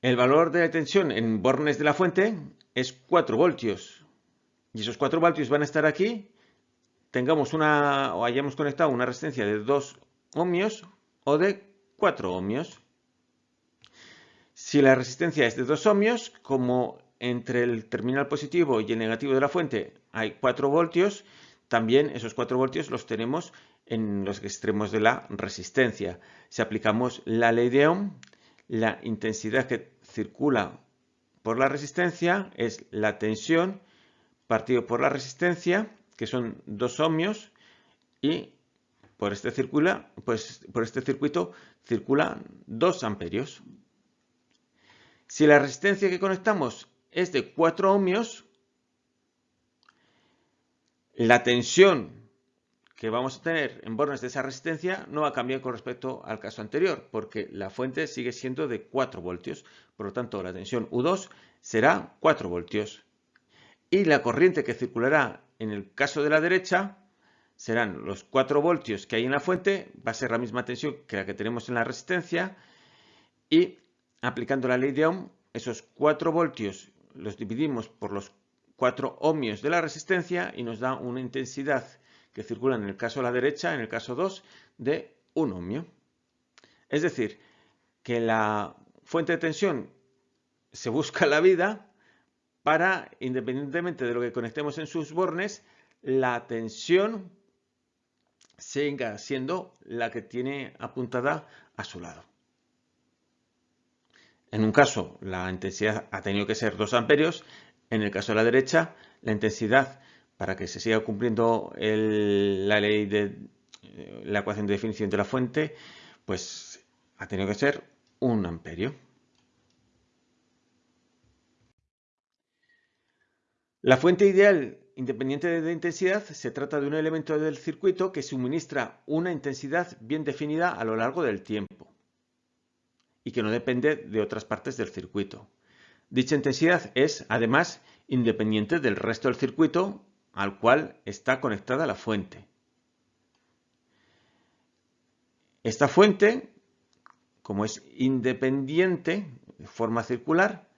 [SPEAKER 1] El valor de tensión en bornes de la fuente es 4 voltios. Y esos 4 voltios van a estar aquí, tengamos una o hayamos conectado una resistencia de 2 ohmios o de 4 ohmios. Si la resistencia es de 2 ohmios, como entre el terminal positivo y el negativo de la fuente hay 4 voltios, también esos 4 voltios los tenemos en los extremos de la resistencia. Si aplicamos la ley de Ohm, la intensidad que circula por la resistencia es la tensión partido por la resistencia, que son 2 ohmios, y por este, circula, pues, por este circuito circulan 2 amperios. Si la resistencia que conectamos es de 4 ohmios, la tensión que vamos a tener en bornes de esa resistencia no va a cambiar con respecto al caso anterior, porque la fuente sigue siendo de 4 voltios. Por lo tanto, la tensión U2 será 4 voltios. Y la corriente que circulará en el caso de la derecha serán los 4 voltios que hay en la fuente, va a ser la misma tensión que la que tenemos en la resistencia, y aplicando la ley de Ohm, esos 4 voltios los dividimos por los 4 ohmios de la resistencia y nos da una intensidad que circulan en el caso de la derecha, en el caso 2, de 1 ohmio. Es decir, que la fuente de tensión se busca la vida para, independientemente de lo que conectemos en sus bornes, la tensión siga siendo la que tiene apuntada a su lado. En un caso, la intensidad ha tenido que ser 2 amperios. En el caso de la derecha, la intensidad para que se siga cumpliendo la ley de eh, la ecuación de definición de la fuente, pues ha tenido que ser un amperio. La fuente ideal independiente de intensidad se trata de un elemento del circuito que suministra una intensidad bien definida a lo largo del tiempo y que no depende de otras partes del circuito. Dicha intensidad es, además, independiente del resto del circuito al cual está conectada la fuente. Esta fuente, como es independiente, de forma circular,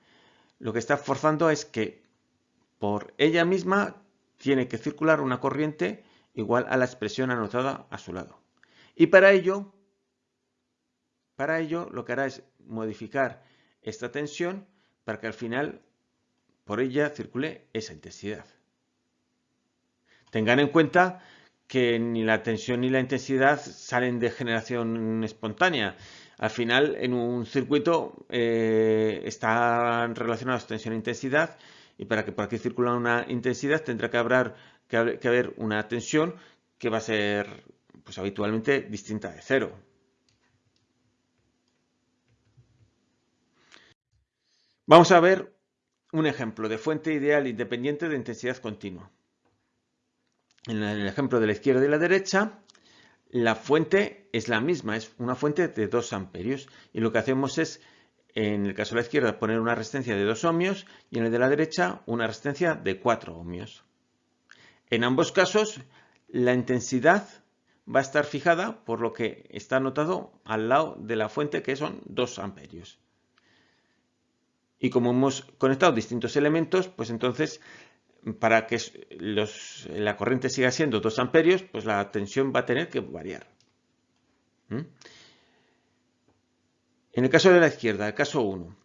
[SPEAKER 1] lo que está forzando es que por ella misma tiene que circular una corriente igual a la expresión anotada a su lado. Y para ello, para ello lo que hará es modificar esta tensión para que al final por ella circule esa intensidad. Tengan en cuenta que ni la tensión ni la intensidad salen de generación espontánea. Al final, en un circuito eh, están relacionados tensión e intensidad y para que por aquí circule una intensidad tendrá que que haber una tensión que va a ser pues, habitualmente distinta de cero. Vamos a ver un ejemplo de fuente ideal independiente de intensidad continua en el ejemplo de la izquierda y la derecha, la fuente es la misma, es una fuente de 2 amperios. Y lo que hacemos es, en el caso de la izquierda, poner una resistencia de 2 ohmios y en el de la derecha una resistencia de 4 ohmios. En ambos casos, la intensidad va a estar fijada por lo que está anotado al lado de la fuente, que son 2 amperios. Y como hemos conectado distintos elementos, pues entonces para que la corriente siga siendo 2 amperios, pues la tensión va a tener que variar. ¿Mm? En el caso de la izquierda, el caso 1,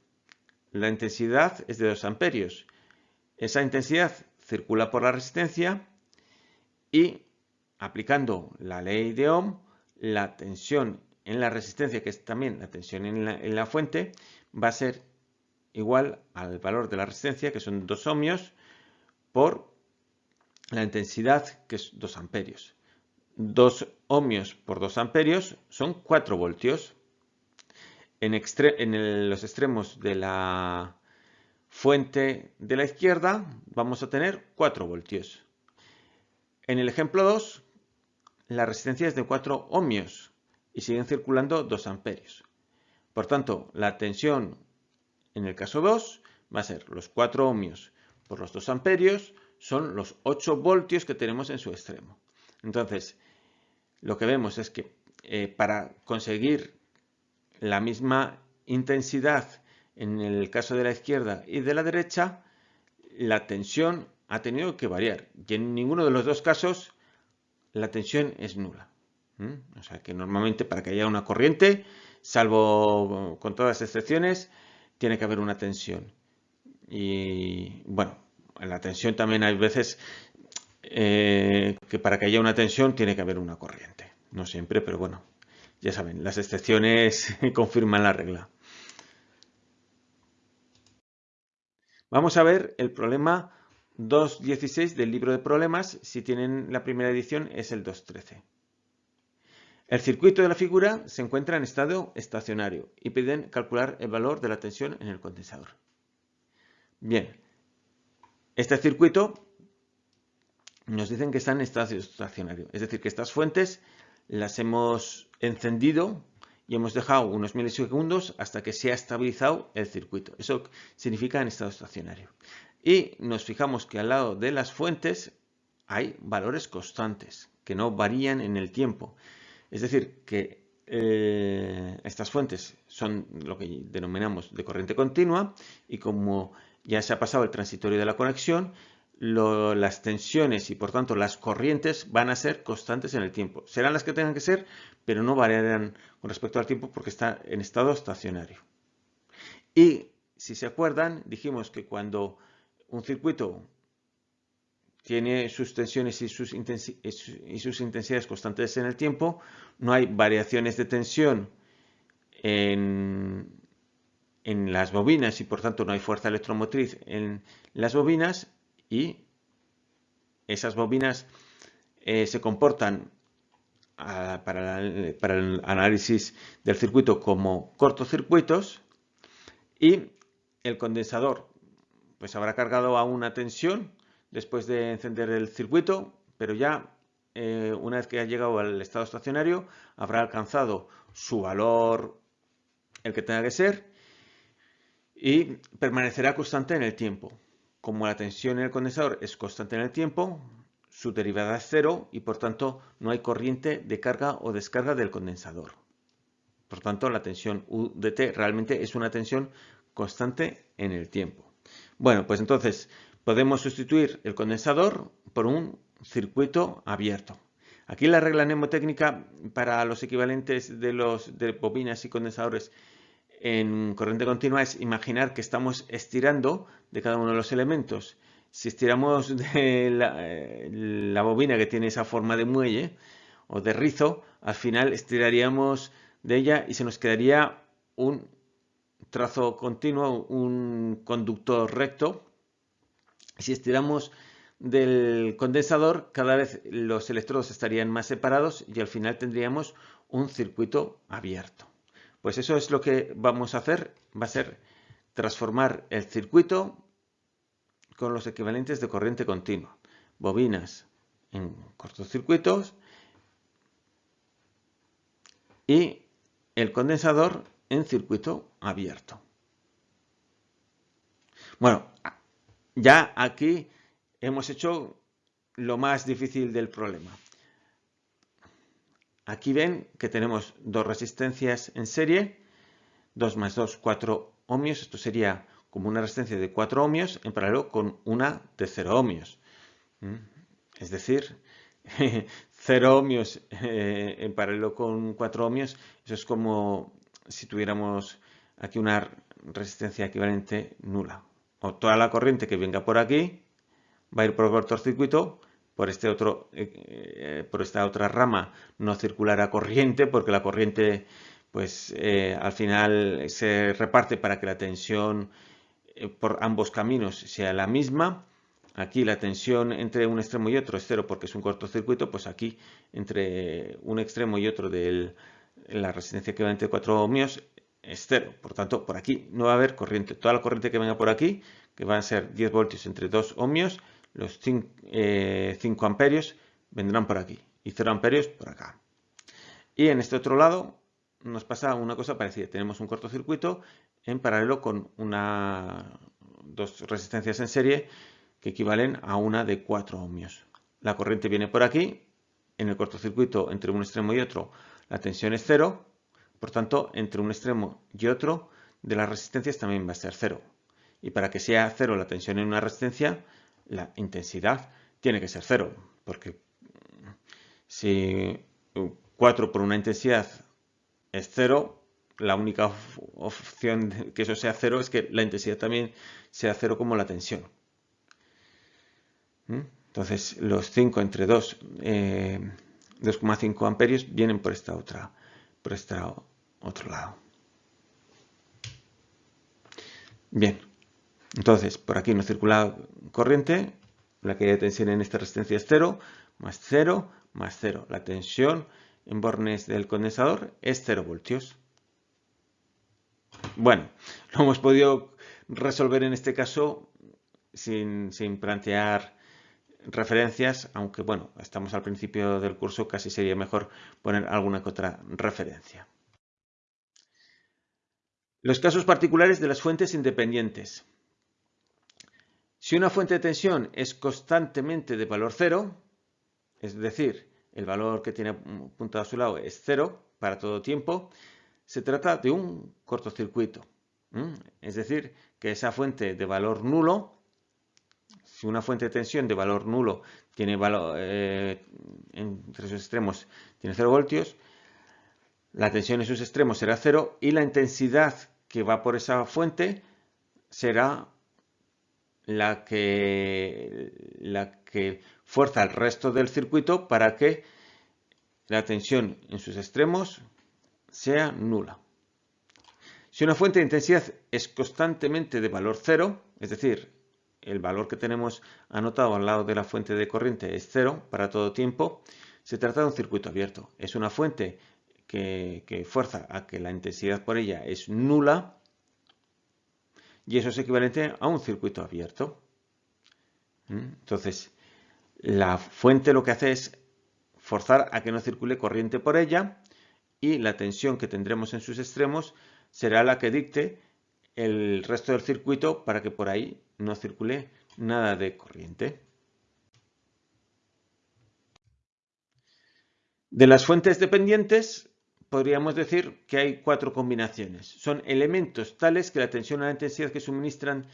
[SPEAKER 1] la intensidad es de 2 amperios. Esa intensidad circula por la resistencia y aplicando la ley de Ohm, la tensión en la resistencia, que es también la tensión en la, en la fuente, va a ser igual al valor de la resistencia, que son 2 ohmios, por la intensidad, que es 2 amperios. 2 ohmios por 2 amperios son 4 voltios. en, los extremos de la fuente de la izquierda vamos a tener 4 voltios. En el ejemplo 2, la resistencia es de 4 ohmios y siguen circulando 2 amperios. Por tanto, la tensión en el caso 2 va a ser los 4 ohmios por los 2 amperios, son los 8 voltios que tenemos en su extremo. Entonces, lo que vemos es que eh, para conseguir la misma intensidad en el caso de la izquierda y de la derecha, la tensión ha tenido que variar. Y en ninguno de los dos casos la tensión es nula. O sea que normalmente para que haya una corriente, salvo con todas las excepciones, tiene que haber una tensión. Y bueno, en la tensión también hay veces eh, que para que haya una tensión tiene que haber una corriente. No siempre, pero bueno, ya saben, las excepciones confirman la regla. Vamos a ver el problema 2.16 del libro de problemas. Si tienen la primera edición es el 2.13. El circuito de la figura se encuentra en estado estacionario y piden calcular el valor de la tensión en el condensador. Bien, este circuito nos dicen que está en estado estacionario, es decir, que estas fuentes las hemos encendido y hemos dejado unos milisegundos hasta que se ha estabilizado el circuito. Eso significa en estado estacionario. Y nos fijamos que al lado de las fuentes hay valores constantes que no varían en el tiempo. Es decir, que eh, estas fuentes son lo que denominamos de corriente continua y como ya se ha pasado el transitorio de la conexión, las tensiones y por tanto las corrientes van a ser constantes en el tiempo. Serán las que tengan que ser, pero no variarán con respecto al tiempo porque está en estado estacionario. Y si se acuerdan, dijimos que cuando un circuito tiene sus tensiones y sus, intensidades constantes en el tiempo, no hay variaciones de tensión en, en las bobinas y por tanto no hay fuerza electromotriz en las bobinas y esas bobinas eh, se comportan ah, para, el análisis del circuito como cortocircuitos y el condensador pues habrá cargado a una tensión después de encender el circuito, pero ya eh, una vez que ha llegado al estado estacionario habrá alcanzado su valor, el que tenga que ser, y permanecerá constante en el tiempo. Como la tensión en el condensador es constante en el tiempo, su derivada es cero y por tanto no hay corriente de carga o descarga del condensador. Por tanto, la tensión U de T realmente es una tensión constante en el tiempo. Bueno, pues entonces podemos sustituir el condensador por un circuito abierto. Aquí la regla mnemotécnica para los equivalentes de los de bobinas y condensadores en corriente continua es imaginar que estamos estirando de cada uno de los elementos. Si estiramos de la, bobina que tiene esa forma de muelle o de rizo, al final estiraríamos de ella y se nos quedaría un trazo continuo, un conductor recto. Si estiramos del condensador, cada vez los electrodos estarían más separados y al final tendríamos un circuito abierto. Pues eso es lo que vamos a hacer, va a ser transformar el circuito con los equivalentes de corriente continua. Bobinas en cortocircuitos y el condensador en circuito abierto. Bueno, ya aquí hemos hecho lo más difícil del problema. Aquí ven que tenemos dos resistencias en serie, 2 más 2, 4 ohmios. Esto sería como una resistencia de 4 ohmios en paralelo con una de 0 ohmios. ¿Mm? Es decir, 0 ohmios eh, en paralelo con 4 ohmios, eso es como si tuviéramos aquí una resistencia equivalente nula. O toda la corriente que venga por aquí va a ir por cortocircuito por, este otro, eh, eh, por esta otra rama no circulará corriente porque la corriente pues eh, al final se reparte para que la tensión por ambos caminos sea la misma. Aquí la tensión entre un extremo y otro es cero porque es un cortocircuito, pues aquí entre un extremo y otro de la resistencia equivalente de 4 ohmios es 0. Por tanto, por aquí no va a haber corriente. Toda la corriente que venga por aquí, que van a ser 10 voltios entre 2 ohmios, los 5, eh, amperios vendrán por aquí y 0 amperios por acá. Y en este otro lado nos pasa una cosa parecida. Tenemos un cortocircuito en paralelo con una, dos resistencias en serie que equivalen a una de 4 ohmios. La corriente viene por aquí. En el cortocircuito entre un extremo y otro la tensión es cero. Por tanto, entre un extremo y otro de las resistencias también va a ser cero. Y para que sea cero la tensión en una resistencia, la intensidad tiene que ser cero. Porque si 4 por una intensidad es cero, la única opción de que eso sea cero es que la intensidad también sea cero como la tensión. ¿Mm? Entonces los 5 entre 2, 2,5 eh, amperios vienen por esta otra, por este otro lado. Bien, entonces por aquí nos circula corriente, la caída de tensión en esta resistencia es 0, más 0, más 0. La tensión en bornes del condensador es 0 voltios. Bueno, lo hemos podido resolver en este caso sin, plantear referencias, aunque bueno, estamos al principio del curso, casi sería mejor poner alguna que otra referencia. Los casos particulares de las fuentes independientes. Si una fuente de tensión es constantemente de valor cero, es decir, el valor que tiene apuntado a su lado es cero para todo tiempo, se trata de un cortocircuito. Es decir, que esa fuente de valor nulo, si una fuente de tensión de valor nulo tiene valor, eh, entre sus extremos tiene 0 voltios, la tensión en sus extremos será cero y la intensidad que va por esa fuente será la que, la que fuerza el resto del circuito para que la tensión en sus extremos sea nula. Si una fuente de intensidad es constantemente de valor cero, es decir, el valor que tenemos anotado al lado de la fuente de corriente es cero para todo tiempo, se trata de un circuito abierto. Es una fuente que, fuerza a que la intensidad por ella es nula y eso es equivalente a un circuito abierto. ¿Mm? Entonces, la fuente lo que hace es forzar a que no circule corriente por ella y la tensión que tendremos en sus extremos será la que dicte el resto del circuito para que por ahí no circule nada de corriente. De las fuentes dependientes podríamos decir que hay cuatro combinaciones. Son elementos tales que la tensión o la intensidad que suministran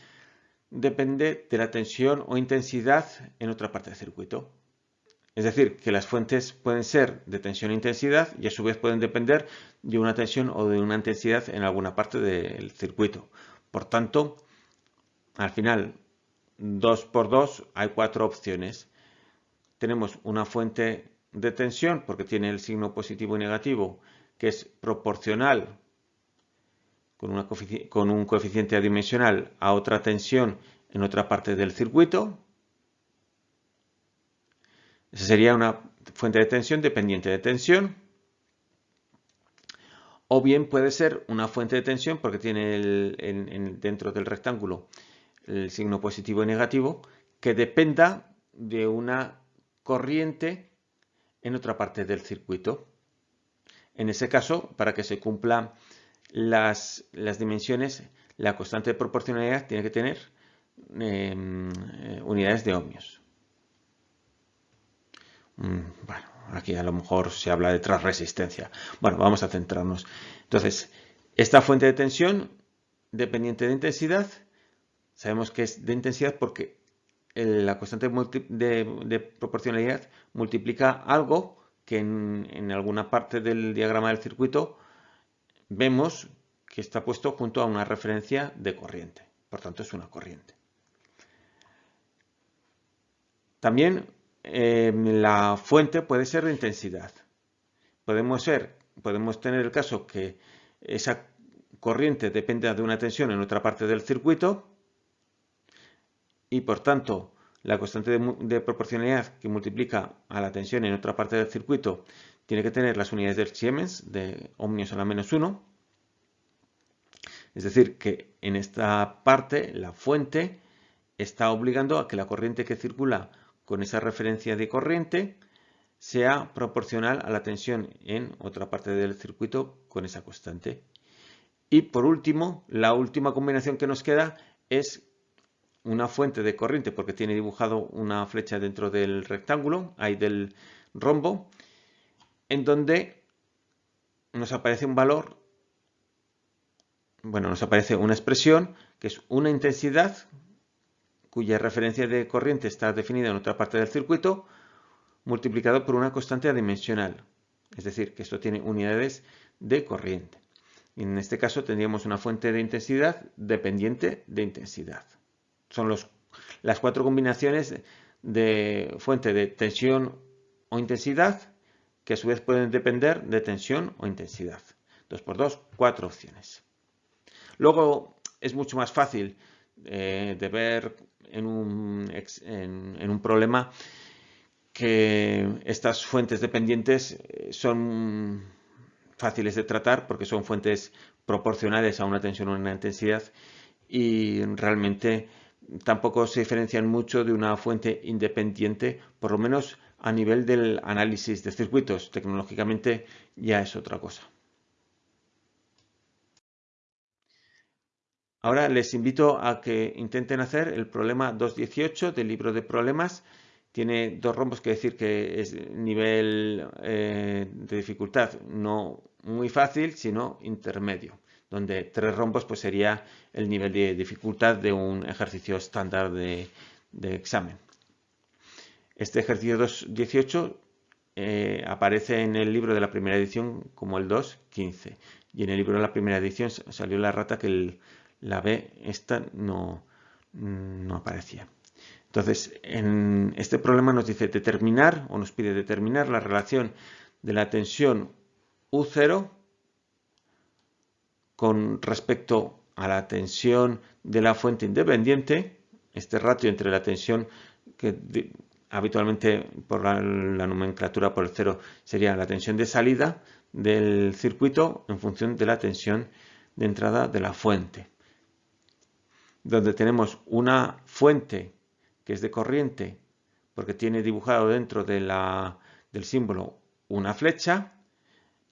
[SPEAKER 1] depende de la tensión o intensidad en otra parte del circuito. Es decir, que las fuentes pueden ser de tensión e intensidad y a su vez pueden depender de una tensión o de una intensidad en alguna parte del circuito. Por tanto, al final, 2 por 2 hay cuatro opciones. Tenemos una fuente de tensión porque tiene el signo positivo y negativo que es proporcional con, un coeficiente adimensional a otra tensión en otra parte del circuito. Esa sería una fuente de tensión dependiente de tensión. O bien puede ser una fuente de tensión porque tiene dentro del rectángulo el signo positivo y negativo que dependa de una corriente en otra parte del circuito. En ese caso, para que se cumplan las, dimensiones, la constante de proporcionalidad tiene que tener em, eh, unidades de ohmios. Mm, bueno, aquí a lo mejor se habla de transresistencia. Bueno, vamos a centrarnos. Entonces, esta fuente de tensión dependiente de intensidad, sabemos que es de intensidad porque la constante de proporcionalidad multiplica algo que en, alguna parte del diagrama del circuito vemos que está puesto junto a una referencia de corriente. Por tanto, es una corriente. También eh, la fuente puede ser de intensidad. Podemos, podemos tener el caso que esa corriente dependa de una tensión en otra parte del circuito y por tanto la constante de, proporcionalidad que multiplica a la tensión en otra parte del circuito tiene que tener las unidades del Siemens de ohmios a la menos 1. Es decir, que en esta parte la fuente está obligando a que la corriente que circula con esa referencia de corriente sea proporcional a la tensión en otra parte del circuito con esa constante. Y por último, la última combinación que nos queda es una fuente de corriente porque tiene dibujado una flecha dentro del rectángulo, ahí del rombo, en donde nos aparece un valor, bueno, nos aparece una expresión que es una intensidad cuya referencia de corriente está definida en otra parte del circuito, multiplicado por una constante adimensional. Es decir, que esto tiene unidades de corriente. En este caso tendríamos una fuente de intensidad dependiente de intensidad. Son las cuatro combinaciones de fuente de tensión o intensidad que a su vez pueden depender de tensión o intensidad. 2 por 2, cuatro opciones. Luego es mucho más fácil eh, de ver en un, en un problema que estas fuentes dependientes eh, son fáciles de tratar porque son fuentes proporcionales a una tensión o una intensidad y realmente tampoco se diferencian mucho de una fuente independiente, por lo menos a nivel del análisis de circuitos. Tecnológicamente ya es otra cosa. Ahora les invito a que intenten hacer el problema 218 del libro de problemas tiene dos rombos, que decir que es nivel eh, de dificultad no muy fácil, sino intermedio, donde tres rombos pues sería el nivel de dificultad de un ejercicio estándar de, examen. Este ejercicio 2.18 eh, aparece en el libro de la primera edición como el 2.15 y en el libro de la primera edición salió la rata que la B esta no, no aparecía. Entonces, en este problema nos dice determinar o nos pide determinar la relación de la tensión U0 con respecto a la tensión de la fuente independiente, este ratio entre la tensión que habitualmente por la, la, nomenclatura por el cero sería la tensión de salida del circuito en función de la tensión de entrada de la fuente. Donde tenemos una fuente que es de corriente, porque tiene dibujado dentro de la, del símbolo una flecha,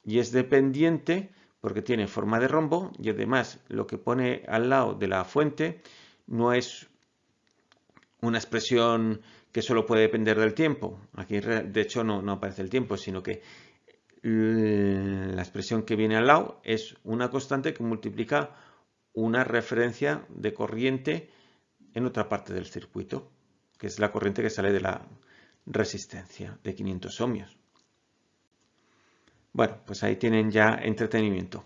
[SPEAKER 1] y es dependiente porque tiene forma de rombo, y además lo que pone al lado de la fuente no es una expresión que solo puede depender del tiempo. Aquí de hecho no, aparece el tiempo, sino que la expresión que viene al lado es una constante que multiplica una referencia de corriente en otra parte del circuito que es la corriente que sale de la resistencia de 500 ohmios. Bueno, pues ahí tienen ya entretenimiento.